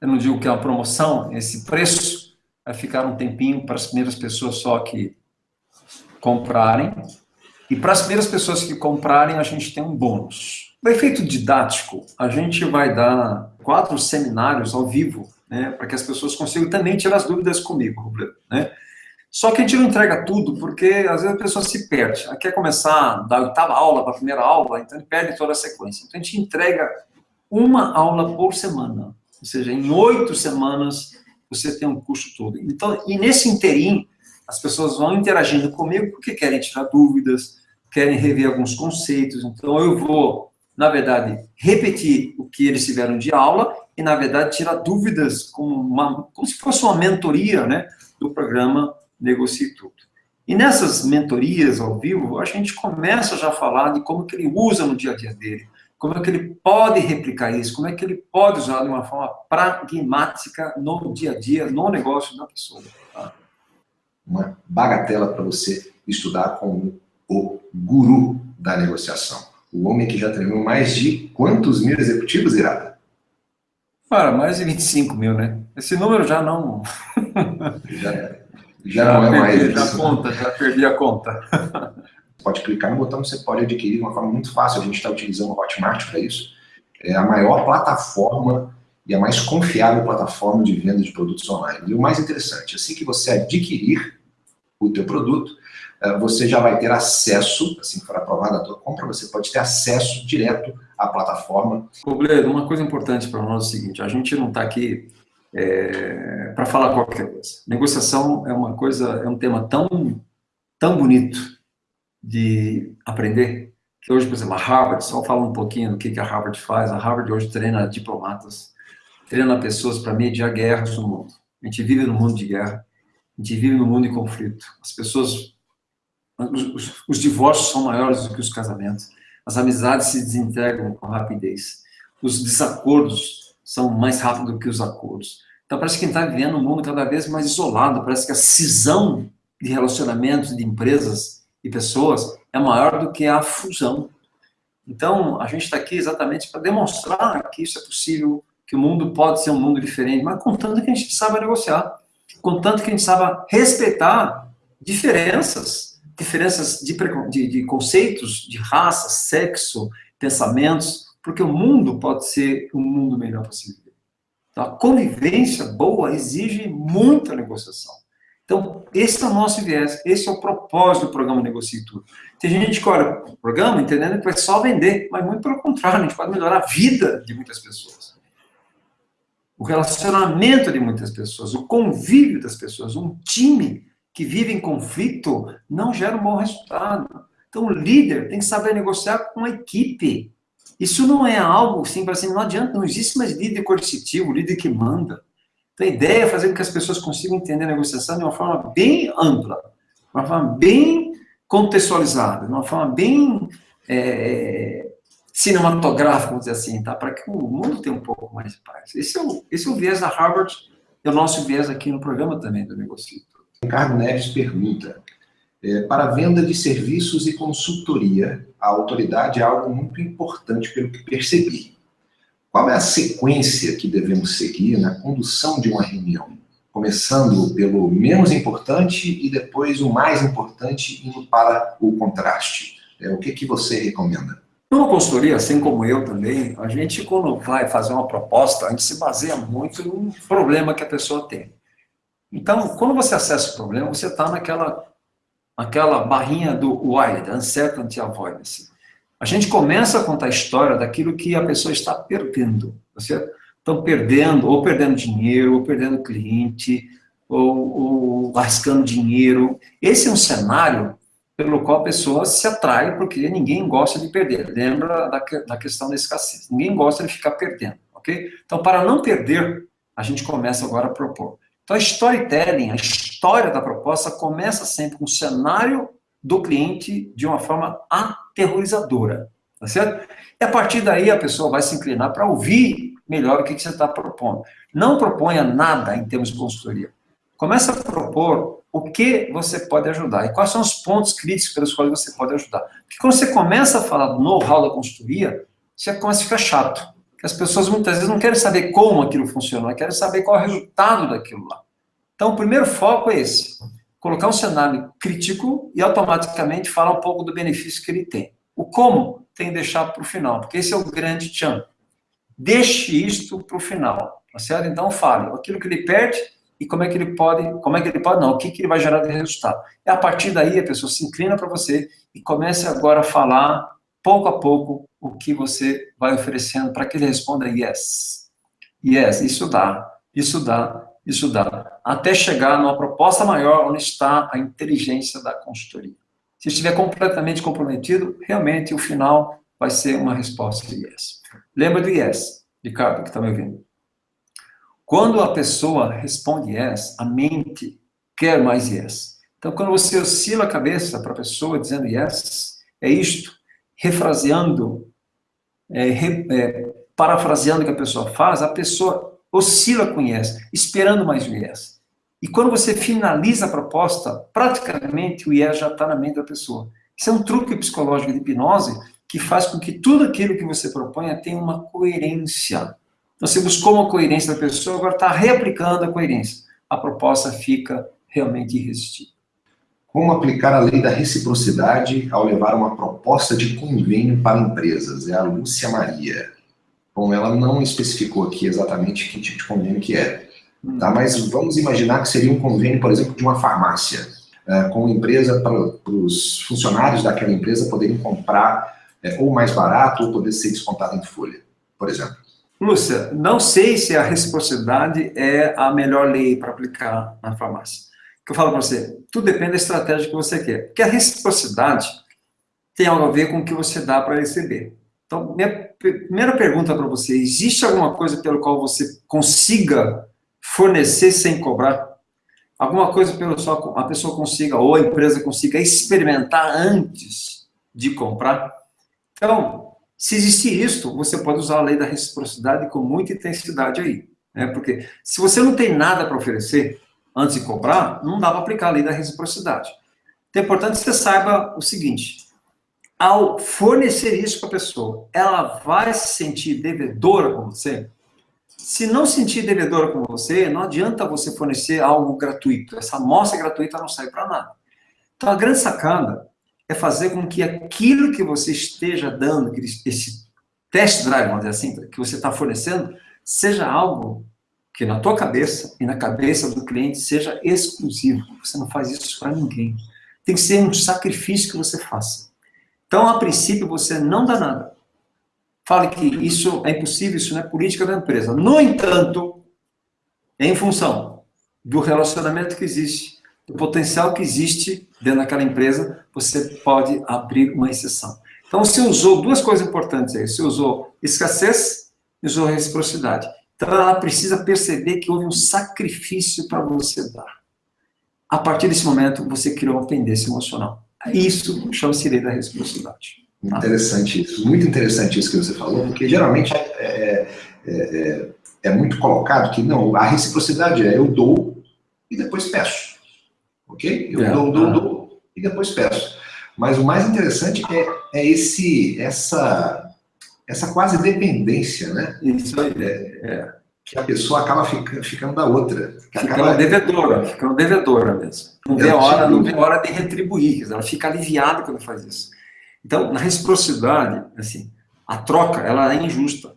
eu não digo que é uma promoção, esse preço vai ficar um tempinho para as primeiras pessoas só que comprarem. E para as primeiras pessoas que comprarem, a gente tem um bônus. O efeito didático, a gente vai dar quatro seminários ao vivo, né, para que as pessoas consigam também tirar as dúvidas comigo, né? Só que a gente não entrega tudo, porque às vezes a pessoa se perde. Ela quer começar da oitava aula para a primeira aula, então ele perde toda a sequência. Então a gente entrega uma aula por semana. Ou seja, em oito semanas você tem um curso todo. Então, e nesse interim, as pessoas vão interagindo comigo porque querem tirar dúvidas, querem rever alguns conceitos. Então eu vou, na verdade, repetir o que eles tiveram de aula e, na verdade, tirar dúvidas como, uma, como se fosse uma mentoria né, do programa Negocie Tudo. E nessas mentorias ao vivo, a gente começa já a falar de como que ele usa no dia a dia dele, como é que ele pode replicar isso, como é que ele pode usar de uma forma pragmática no dia a dia, no negócio da pessoa. Tá? Uma bagatela para você estudar com o guru da negociação. O homem que já treinou mais de quantos mil executivos, Irada? Cara, mais de 25 mil, né? Esse número já não... [laughs] já, já, já não é mais Já isso. conta, já perdi a conta. pode clicar no botão, você pode adquirir de uma forma muito fácil. A gente está utilizando o Hotmart para isso. É a maior plataforma e a mais confiável plataforma de venda de produtos online. E o mais interessante, assim que você adquirir o teu produto, eh, você já vai ter acesso, assim que for aprovada a tua compra, você pode ter acesso direto à plataforma. Robledo, uma coisa importante para nós é o seguinte, a gente não está aqui é, para falar qualquer coisa. Negociação é uma coisa, é um tema tão, tão bonito de aprender, que hoje, por exemplo, a Harvard, só fala um pouquinho do que, a Harvard faz, a Harvard hoje treina diplomatas, treina pessoas para mediar guerras no mundo. A gente vive no mundo de guerra, a gente vive no mundo de conflito. As pessoas, os, os divórcios são maiores do que os casamentos, as amizades se desintegram com rapidez, os desacordos são mais rápidos do que os acordos. Então parece que a gente está vivendo um mundo cada vez mais isolado, parece que a cisão de relacionamentos, de empresas e pessoas é maior do que a fusão. Então, a gente está aqui exatamente para demonstrar que isso é possível, que o mundo pode ser um mundo diferente, mas contanto que a gente saiba negociar, contanto que a gente saiba respeitar diferenças, diferenças de, de, de conceitos, de raça, sexo, pensamentos, porque o mundo pode ser um mundo melhor para se viver. Então, a convivência boa exige muita negociação. Então, esse é o nosso viés, esse é o propósito do programa Negocie Tudo. Tem gente que olha o programa entendendo que vai só vender, mas muito pelo contrário, a gente pode melhorar a vida de muitas pessoas. O relacionamento de muitas pessoas, o convívio das pessoas, um time que vive em conflito não gera um bom resultado. Então, o líder tem que saber negociar com a equipe. Isso não é algo assim, para assim, não adianta, não existe mais líder coercitivo, líder que manda. Então, a ideia é fazer com que as pessoas consigam entender a negociação de uma forma bem ampla, de uma forma bem contextualizada, de uma forma bem é, cinematográfica, vamos dizer assim, tá? para que o mundo tenha um pouco mais de paz. Esse é o, esse é o viés da Harvard, e o nosso viés aqui no programa também do Negocio. Ricardo Neves pergunta, é, para venda de serviços e consultoria, a autoridade é algo muito importante pelo que percebi. Qual é a sequência que devemos seguir na condução de uma reunião? Começando pelo menos importante e depois o mais importante indo para o contraste. É, o que, que você recomenda? Numa consultoria, assim como eu também, a gente quando vai fazer uma proposta, a gente se baseia muito no problema que a pessoa tem. Então, quando você acessa o problema, você está naquela, naquela barrinha do WILD, Uncertainty Avoidance. A gente começa a contar a história daquilo que a pessoa está perdendo, tá certo? Estão perdendo, ou perdendo dinheiro, ou perdendo cliente, ou, ou dinheiro. Esse é um cenário pelo qual a pessoa se atrai, porque ninguém gosta de perder. Lembra da, da questão da escassez. Ninguém gosta de ficar perdendo, ok? Então, para não perder, a gente começa agora a propor. Então, a storytelling, a história da proposta, começa sempre com o cenário do cliente de uma forma aterrorizadora, tá certo? E a partir daí a pessoa vai se inclinar para ouvir melhor o que, que você está propondo. Não proponha nada em termos de consultoria. Começa a propor o que você pode ajudar e quais são os pontos críticos pelos quais você pode ajudar. Porque quando você começa a falar do know-how da consultoria, você começa a ficar chato. As pessoas muitas vezes não querem saber como aquilo funciona, querem saber qual é o resultado daquilo lá. Então, o primeiro foco é esse colocar um cenário crítico e automaticamente falar um pouco do benefício que ele tem. O como tem que deixar para o final, porque esse é o grande tchan. Deixe isto para o final, tá certo? Então fale aquilo que ele perde e como é que ele pode, como é que ele pode, não, o que, que ele vai gerar de resultado. E a partir daí a pessoa se inclina para você e comece agora a falar, pouco a pouco, o que você vai oferecendo para que ele responda yes. Yes, isso dá, isso dá, isso dá. Até chegar numa proposta maior onde está a inteligência da consultoria. Se estiver completamente comprometido, realmente o final vai ser uma resposta de yes. Lembra do yes, Ricardo, que está me ouvindo. Quando a pessoa responde yes, a mente quer mais yes. Então, quando você oscila a cabeça para a pessoa dizendo yes, é isto, refraseando, é, re, é, parafraseando o que a pessoa faz, a pessoa oscila com yes, esperando mais o yes. E quando você finaliza a proposta, praticamente o yes já está na mente da pessoa. Isso é um truque psicológico de hipnose que faz com que tudo aquilo que você proponha tenha uma coerência. Então, você buscou uma coerência da pessoa, agora está reaplicando a coerência. A proposta fica realmente irresistível. Como aplicar a lei da reciprocidade ao levar uma proposta de convênio para empresas? É a Lúcia Maria. Bom, ela não especificou aqui exatamente que tipo de convênio que é. Tá? Mas vamos imaginar que seria um convênio, por exemplo, de uma farmácia, é, com uma empresa para os funcionários daquela empresa poderem comprar é, ou mais barato ou poder ser descontado em folha, por exemplo. Lúcia, não sei se a reciprocidade é a melhor lei para aplicar na farmácia. Que eu falo para você, tudo depende da estratégia que você quer. Porque a reciprocidade tem algo a ver com o que você dá para receber. Então, minha primeira pergunta para você, existe alguma coisa pelo qual você consiga fornecer sem cobrar? Alguma coisa pelo qual a pessoa consiga, ou a empresa consiga experimentar antes de comprar? Então, se existir isso, você pode usar a lei da reciprocidade com muita intensidade aí. Né? Porque se você não tem nada para oferecer antes de comprar, não dá para aplicar a lei da reciprocidade. Então é importante que você saiba o seguinte, ao fornecer isso para a pessoa, ela vai se sentir devedora com você? Se não sentir devedora com você, não adianta você fornecer algo gratuito. Essa amostra gratuita não sai para nada. Então, a grande sacada é fazer com que aquilo que você esteja dando, esse test drive, vamos dizer assim, que você está fornecendo, seja algo que na tua cabeça e na cabeça do cliente seja exclusivo. Você não faz isso para ninguém. Tem que ser um sacrifício que você faça. Então, a princípio, você não dá nada. Fale que isso é impossível, isso não é política da empresa. No entanto, em função do relacionamento que existe, do potencial que existe dentro daquela empresa, você pode abrir uma exceção. Então, você usou duas coisas importantes aí. Você usou escassez e usou reciprocidade. Então, ela precisa perceber que houve um sacrifício para você dar. A partir desse momento, você criou uma pendência emocional. Isso chama-se lei da reciprocidade. Interessante isso. Muito interessante isso que você falou, porque geralmente é, é, é, é muito colocado que, não, a reciprocidade é eu dou e depois peço ok? Eu é, dou, dou, dou e depois peço. Mas o mais interessante é, é esse, essa, essa quase dependência, né? Isso aí, é, é. Que a pessoa acaba fica, ficando da outra. Ficando acaba... devedora, ficando devedora mesmo. Não vê, hora, não vê hora de retribuir, ela fica aliviada quando faz isso. Então, na reciprocidade, assim, a troca, ela é injusta.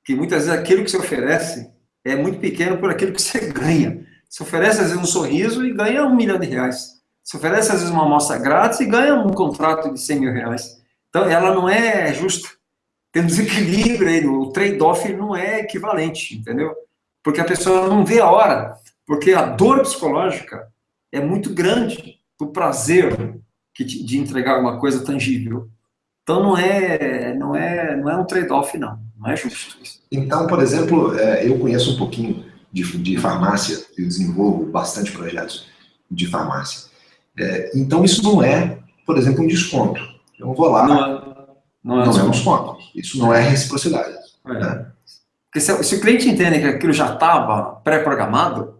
Porque muitas vezes aquilo que você oferece é muito pequeno por aquilo que você [laughs] ganha. Se oferece, às vezes, um sorriso e ganha um milhão de reais. Se oferece, às vezes, uma amostra grátis e ganha um contrato de 100 mil reais. Então, ela não é justa. Tem um desequilíbrio aí, o trade-off não é equivalente, entendeu? Porque a pessoa não vê a hora, porque a dor psicológica é muito grande do prazer de entregar alguma coisa tangível. Então não é, não é, não é um trade-off não, não é justo. Então, por exemplo, é, eu conheço um pouquinho de, de farmácia, eu desenvolvo bastante projetos de farmácia. É, então, isso não é, por exemplo, um desconto. Eu vou lá, não, é, não, é, não é um desconto. Isso não é reciprocidade. É. Né? Porque se, se, o cliente entende que aquilo já estava pré-programado,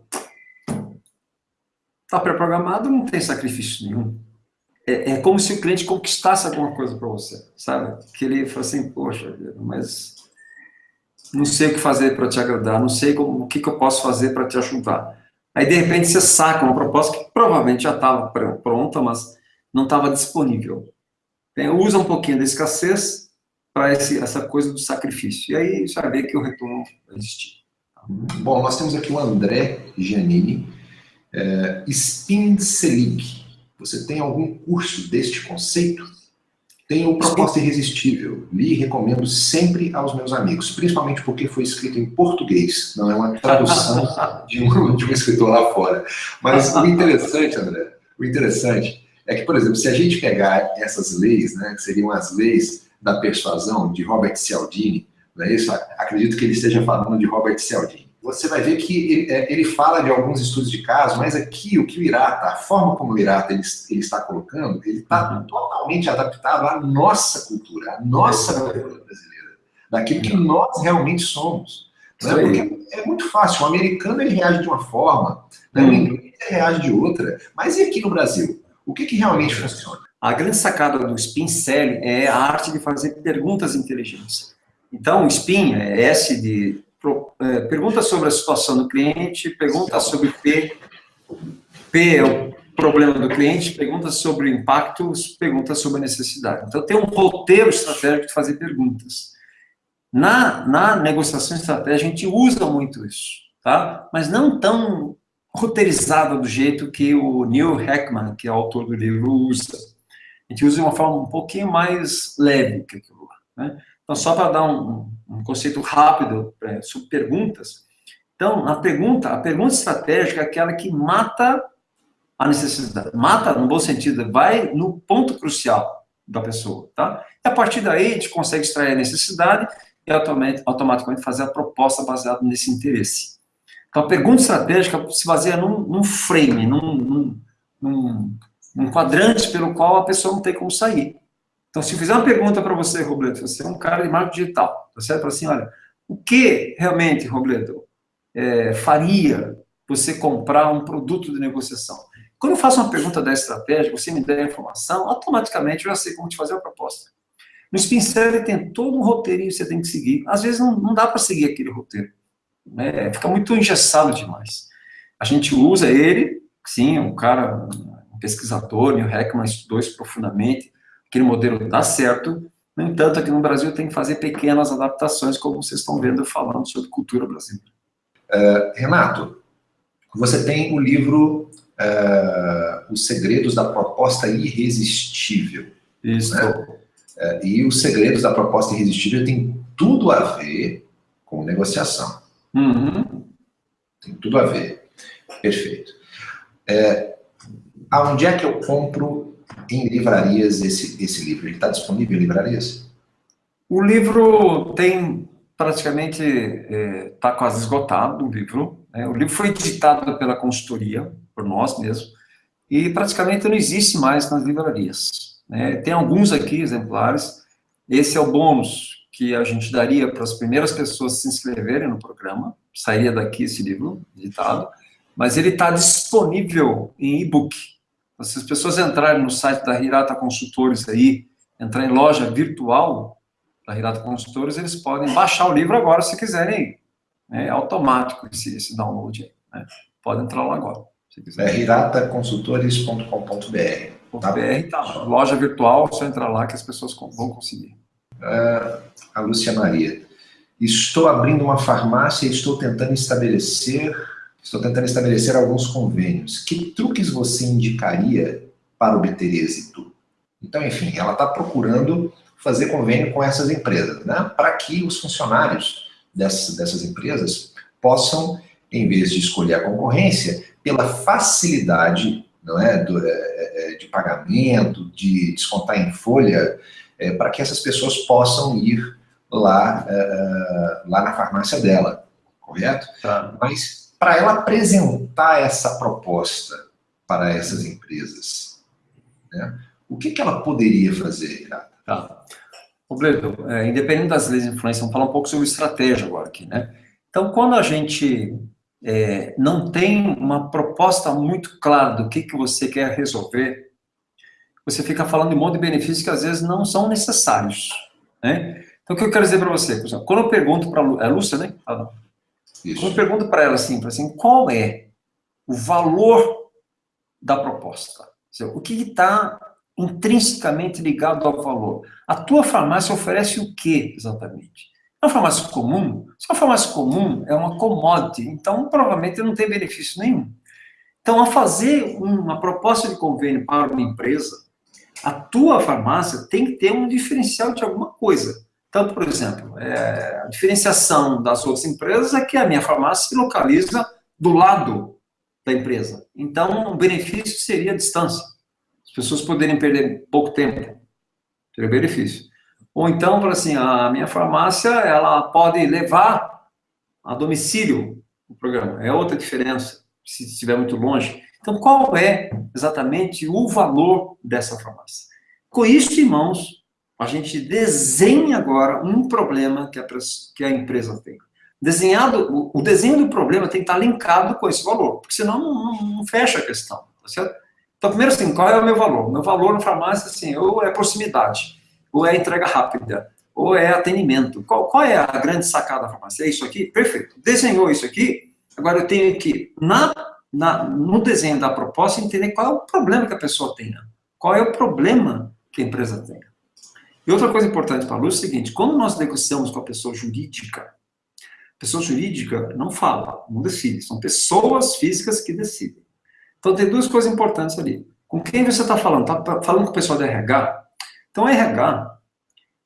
está pré-programado, não tem sacrifício nenhum. É, é, como se o cliente conquistasse alguma coisa para você, sabe? Que ele fala assim, poxa, mas não sei o que fazer para te agradar, não sei como, o que, que eu posso fazer para te ajudar. Aí, de repente, você saca uma proposta que provavelmente já estava pronta, mas não estava disponível. Tem, usa um pouquinho da escassez para essa coisa do sacrifício. E aí vai ver que o retorno vai existir. Bom, nós temos aqui o André Giannini. É, Spin. Você tem algum curso deste conceito? Tem o Proposta Irresistível. Li e recomendo sempre aos meus amigos, principalmente porque foi escrito em português, não é uma [laughs] tradução de, um, de um escritor lá fora. Mas o interessante, André, o interessante é que, por exemplo, se a gente pegar essas leis, né, que seriam as leis da persuasão de Robert Cialdini, não é isso? Acredito que ele esteja falando de Robert Cialdini você vai ver que ele, é, ele, fala de alguns estudos de caso, mas aqui o que o Irata, a forma como o Irata ele, ele está colocando, ele está uhum. totalmente adaptado à nossa cultura, à nossa cultura brasileira, daquilo que nós realmente somos. Né? Porque é muito fácil, o americano ele reage de uma forma, né? o uhum. inglês reage de outra, mas e aqui no Brasil? O que, que realmente funciona? A grande sacada do Spin Selling é a arte de fazer perguntas inteligentes. Então, o Spin é S de é, pergunta sobre a situação do cliente, pergunta sobre P, P é o problema do cliente, pergunta sobre impactos, pergunta sobre necessidade. Então, tem um roteiro estratégico de fazer perguntas. Na, na negociação estratégica, a gente usa muito isso, tá? Mas não tão roteirizado do jeito que o Neil Heckman, que é o autor do livro, usa. A gente usa de uma forma um pouquinho mais leve que aquilo lá, né? Então, só para dar um, um, conceito rápido é, sobre perguntas. Então, a pergunta, a pergunta estratégica é aquela que mata a necessidade. Mata, no bom sentido, vai no ponto crucial da pessoa, tá? E a partir daí, a gente consegue extrair a necessidade e automaticamente fazer a proposta baseada nesse interesse. Então, a pergunta estratégica se baseia num, num frame, num, num, num, quadrante pelo qual a pessoa não tem como sair. Então, se eu fizer uma pergunta para você, Robledo, você é um cara de marketing digital, tá certo? Assim, olha, o que realmente, Robledo, é, faria você comprar um produto de negociação? Quando eu faço uma pergunta da estratégia, você me der a informação, automaticamente eu já sei como te fazer a proposta. No Spin tem todo um roteirinho que você tem que seguir. Às vezes não, não dá para seguir aquele roteiro. Né? Fica muito engessado demais. A gente usa ele, sim, um cara, um pesquisador, Neil Heckman estudou isso profundamente, aquele modelo dá certo, no entanto, aqui no Brasil tem que fazer pequenas adaptações, como vocês estão vendo falando sobre cultura brasileira. Uh, Renato, você tem o livro uh, Os Segredos da Proposta Irresistível. Isso. Né? Uh, e os segredos da proposta irresistível tem tudo a ver com negociação. Uhum. Tem tudo a ver. Perfeito. É, aonde é que eu compro em livrarias esse, esse livro? Ele está disponível em livrarias? O livro tem praticamente, está é, tá quase esgotado o livro. Né? O livro foi editado pela consultoria, por nós mesmos, e praticamente não existe mais nas livrarias. Né? Tem alguns aqui, exemplares. Esse é o bônus que a gente daria para as primeiras pessoas se inscreverem no programa. Sairia daqui esse livro editado. Mas ele está disponível em e-book. Se as pessoas entrarem no site da Hirata Consultores aí, entrar em loja virtual da Hirata Consultores, eles podem baixar o livro agora se quiserem. É automático esse, esse download aí. Né? Pode entrar lá agora. Se quiser. É hirataconsultores.com.br. Tá? BR, tá. Loja virtual, só entrar lá que as pessoas vão conseguir. A Lúcia Maria. Estou abrindo uma farmácia e estou tentando estabelecer Estou tentando estabelecer alguns convênios. Que truques você indicaria para obter êxito? Então, enfim, ela está procurando fazer convênio com essas empresas, né? para que os funcionários dessas, dessas empresas possam, em vez de escolher a concorrência, pela facilidade não é, do, é, é de pagamento, de descontar em folha, é, para que essas pessoas possam ir lá, é lá na farmácia dela, correto? Tá. Mas para ela apresentar essa proposta para essas empresas? Né? O que, que ela poderia fazer, Irata? Tá. Robledo, é, independente das leis de influência, vamos falar um pouco sobre estratégia agora aqui, né? Então, quando a gente é, não tem uma proposta muito clara do que, que você quer resolver, você fica falando de um monte de benefícios que às vezes não são necessários, né? Então, o que eu quero dizer para você? Quando eu pergunto para a é Lúcia, né? Ah. Isso. Eu pergunto para ela assim, assim, qual é o valor da proposta? O que está intrinsecamente ligado ao valor. A tua farmácia oferece o que exatamente? É uma farmácia comum? Se é uma farmácia comum, é uma commodity, então provavelmente não tem benefício nenhum. Então, ao fazer uma proposta de convênio para uma empresa, a tua farmácia tem que ter um diferencial de alguma coisa. Então, por exemplo, é, a diferenciação das outras empresas é que a minha farmácia se localiza do lado da empresa. Então, o benefício seria a distância. As pessoas poderem perder pouco tempo. Seria benefício. Ou então, assim, a minha farmácia, ela pode levar a domicílio o programa. É outra diferença, se estiver muito longe. Então, qual é exatamente o valor dessa farmácia? Com isso em mãos, a gente desenha agora um problema que a, empresa tem. Desenhado, o, desenho do problema tem que estar linkado com esse valor, porque senão não, não, não fecha a questão, tá certo? Então, primeiro assim, qual é o meu valor? Meu valor na farmácia, assim, ou é proximidade, ou é entrega rápida, ou é atendimento. Qual, qual é a grande sacada da farmácia? É isso aqui? Perfeito. Desenhou isso aqui, agora eu tenho que, na, na, no desenho da proposta, entender qual é o problema que a pessoa tem. Qual é o problema que a empresa tem. E outra coisa importante para a luz é o seguinte, quando nós negociamos com a pessoa jurídica, pessoa jurídica não fala, não decide, são pessoas físicas que decidem. Então tem duas coisas importantes ali. Com quem você está falando? Está falando com o pessoal da RH? Então, RH,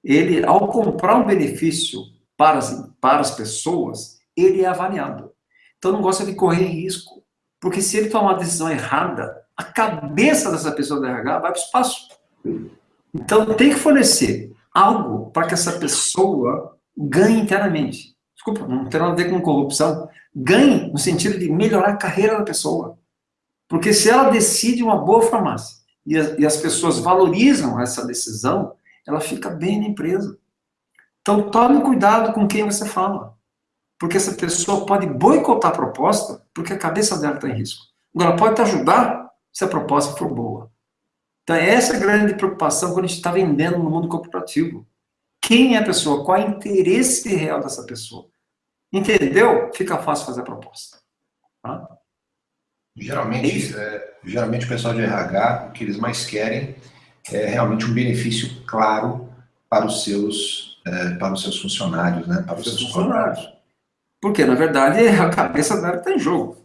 ele, ao comprar um benefício para as, para as pessoas, ele é avaliado. Então, não gosta de correr risco. Porque se ele tomar uma decisão errada, a cabeça dessa pessoa do RH vai para o espaço. Então, tem que fornecer algo para que essa pessoa ganhe internamente. Desculpa, não tem nada a ver com corrupção. Ganhe no sentido de melhorar a carreira da pessoa. Porque se ela decide uma boa farmácia, e, e as pessoas valorizam essa decisão, ela fica bem na empresa. Então, tome cuidado com quem você fala. Porque essa pessoa pode boicotar a proposta porque a cabeça dela está em risco. Agora, pode te ajudar se a proposta for boa. Então, essa é a grande preocupação quando a gente está vendendo no mundo corporativo. Quem é a pessoa? Qual é o interesse real dessa pessoa? Entendeu? Fica fácil fazer a proposta. Tá? Geralmente, é, geralmente o pessoal de RH, o que eles mais querem é realmente um benefício claro para os seus, é, para os seus funcionários, né? Para os seus funcionários. Porque, na verdade, [laughs] a cabeça dela está em jogo.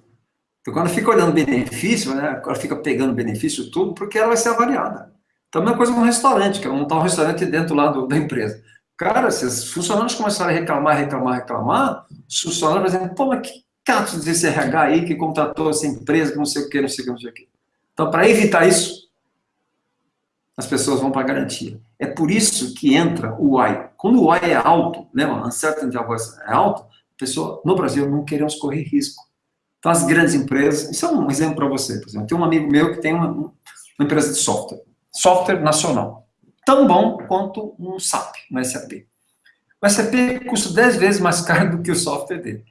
Então, quando fica olhando benefício, né, ela fica pegando benefício tudo, porque ela vai ser avaliada. Então, a mesma coisa um restaurante, que é montar um restaurante dentro lá do, da empresa. Cara, se os funcionários começarem a reclamar, reclamar, reclamar, os funcionários vão dizer, pô, mas que catos desse RH aí que contratou essa empresa, que não sei o que, não sei o que, não sei o que. Então, para evitar isso, as pessoas vão para a garantia. É por isso que entra o Y. Quando o Y é alto, lembra? Uncertainty of é alto, pessoa, no Brasil, não queremos correr risco. Então, as grandes empresas, isso é um exemplo para você, por exemplo, tem um amigo meu que tem uma, uma empresa de software, software nacional, tão bom quanto um SAP, um SAP. O SAP custa 10 vezes mais [laughs] caro do que o software dele.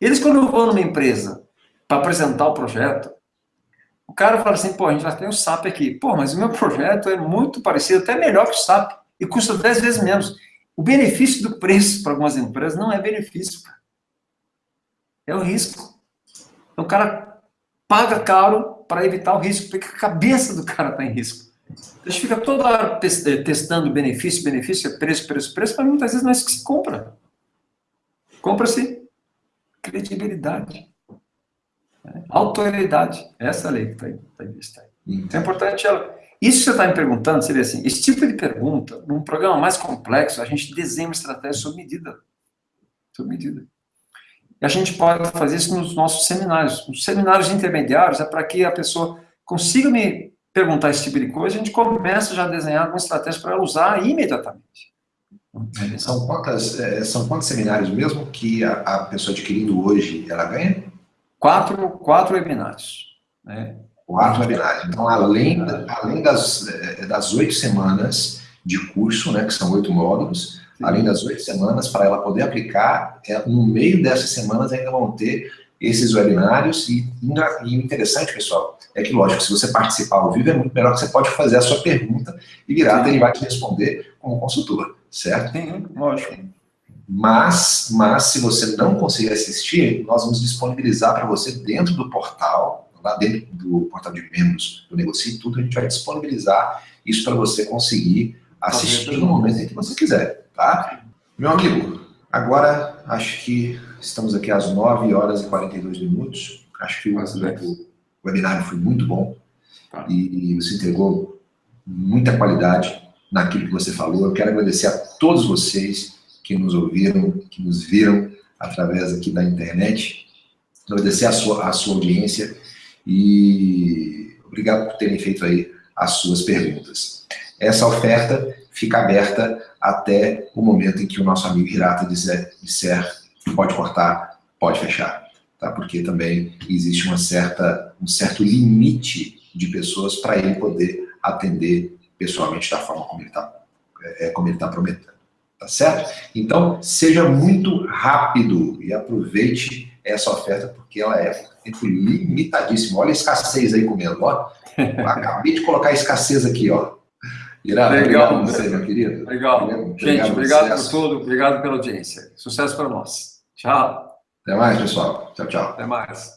Eles, quando vão numa empresa para apresentar o projeto, o cara fala assim, pô, a gente já tem o SAP aqui. Pô, mas o meu projeto é muito parecido, até melhor que o SAP, e custa 10 vezes menos. O benefício do preço para algumas empresas não é benefício, é o risco. Então, o cara paga caro para evitar o risco, porque a cabeça do cara está em risco. A gente fica toda hora testando benefício, benefício, preço, preço, preço, mas muitas vezes não é isso que se compra. Compra-se credibilidade. Né? Autoridade. Essa é a lei que está tá vista aí. Então é importante ela. Isso que você está me perguntando seria assim: esse tipo de pergunta, num programa mais complexo, a gente desenha uma estratégia sob medida. Sob medida. E a gente pode fazer isso nos nossos seminários. Os seminários intermediários é para que a pessoa consiga me perguntar esse tipo de coisa, a gente começa já a desenhar uma estratégia para ela usar imediatamente. São, quantas, é, são quantos seminários mesmo que a, a, pessoa adquirindo hoje, ela ganha? Quatro, quatro webinários. Né? Quatro webinários. Então, além, além das, é, das oito semanas de curso, né, que são oito módulos, Sim. além das oito semanas, para ela poder aplicar, é, no meio dessas semanas ainda vão ter esses webinários, e, e o interessante, pessoal, é que, lógico, se você participar ao vivo, é muito melhor que você pode fazer a sua pergunta e virar, ele vai te responder como consultor certo? Sim, lógico. Mas, mas se você não conseguir assistir, nós vamos disponibilizar para você dentro do portal, lá dentro do portal de membros do Negocie Tudo, a gente vai disponibilizar isso para você conseguir assistir no momento em que você quiser, tá? Meu amigo, agora acho que estamos aqui às 9 horas e 42 minutos. Acho que o, o webinário foi muito bom tá. e você entregou muita qualidade naquilo que você falou. Eu quero agradecer a todos vocês que nos ouviram, que nos viram através aqui da internet. Agradecer a sua, a sua audiência e obrigado por terem feito aí as suas perguntas. Essa oferta fica aberta até o momento em que o nosso amigo Hirata disser, disser pode cortar, pode fechar. Tá? Porque também existe uma certa, um certo limite de pessoas para ele poder atender pessoalmente da forma como ele está é, como ele tá prometendo. Tá certo? Então, seja muito rápido e aproveite essa oferta, porque ela é tempo limitadíssimo. Olha a escassez aí comendo, ó. [laughs] Acabei de colocar a escassez aqui, ó. Irá, Legal, obrigado você, meu querido. Legal. Obrigado, Gente, obrigado por tudo, obrigado pela audiência. Sucesso para nós. Tchau. Até mais, pessoal. Tchau, tchau. Até mais.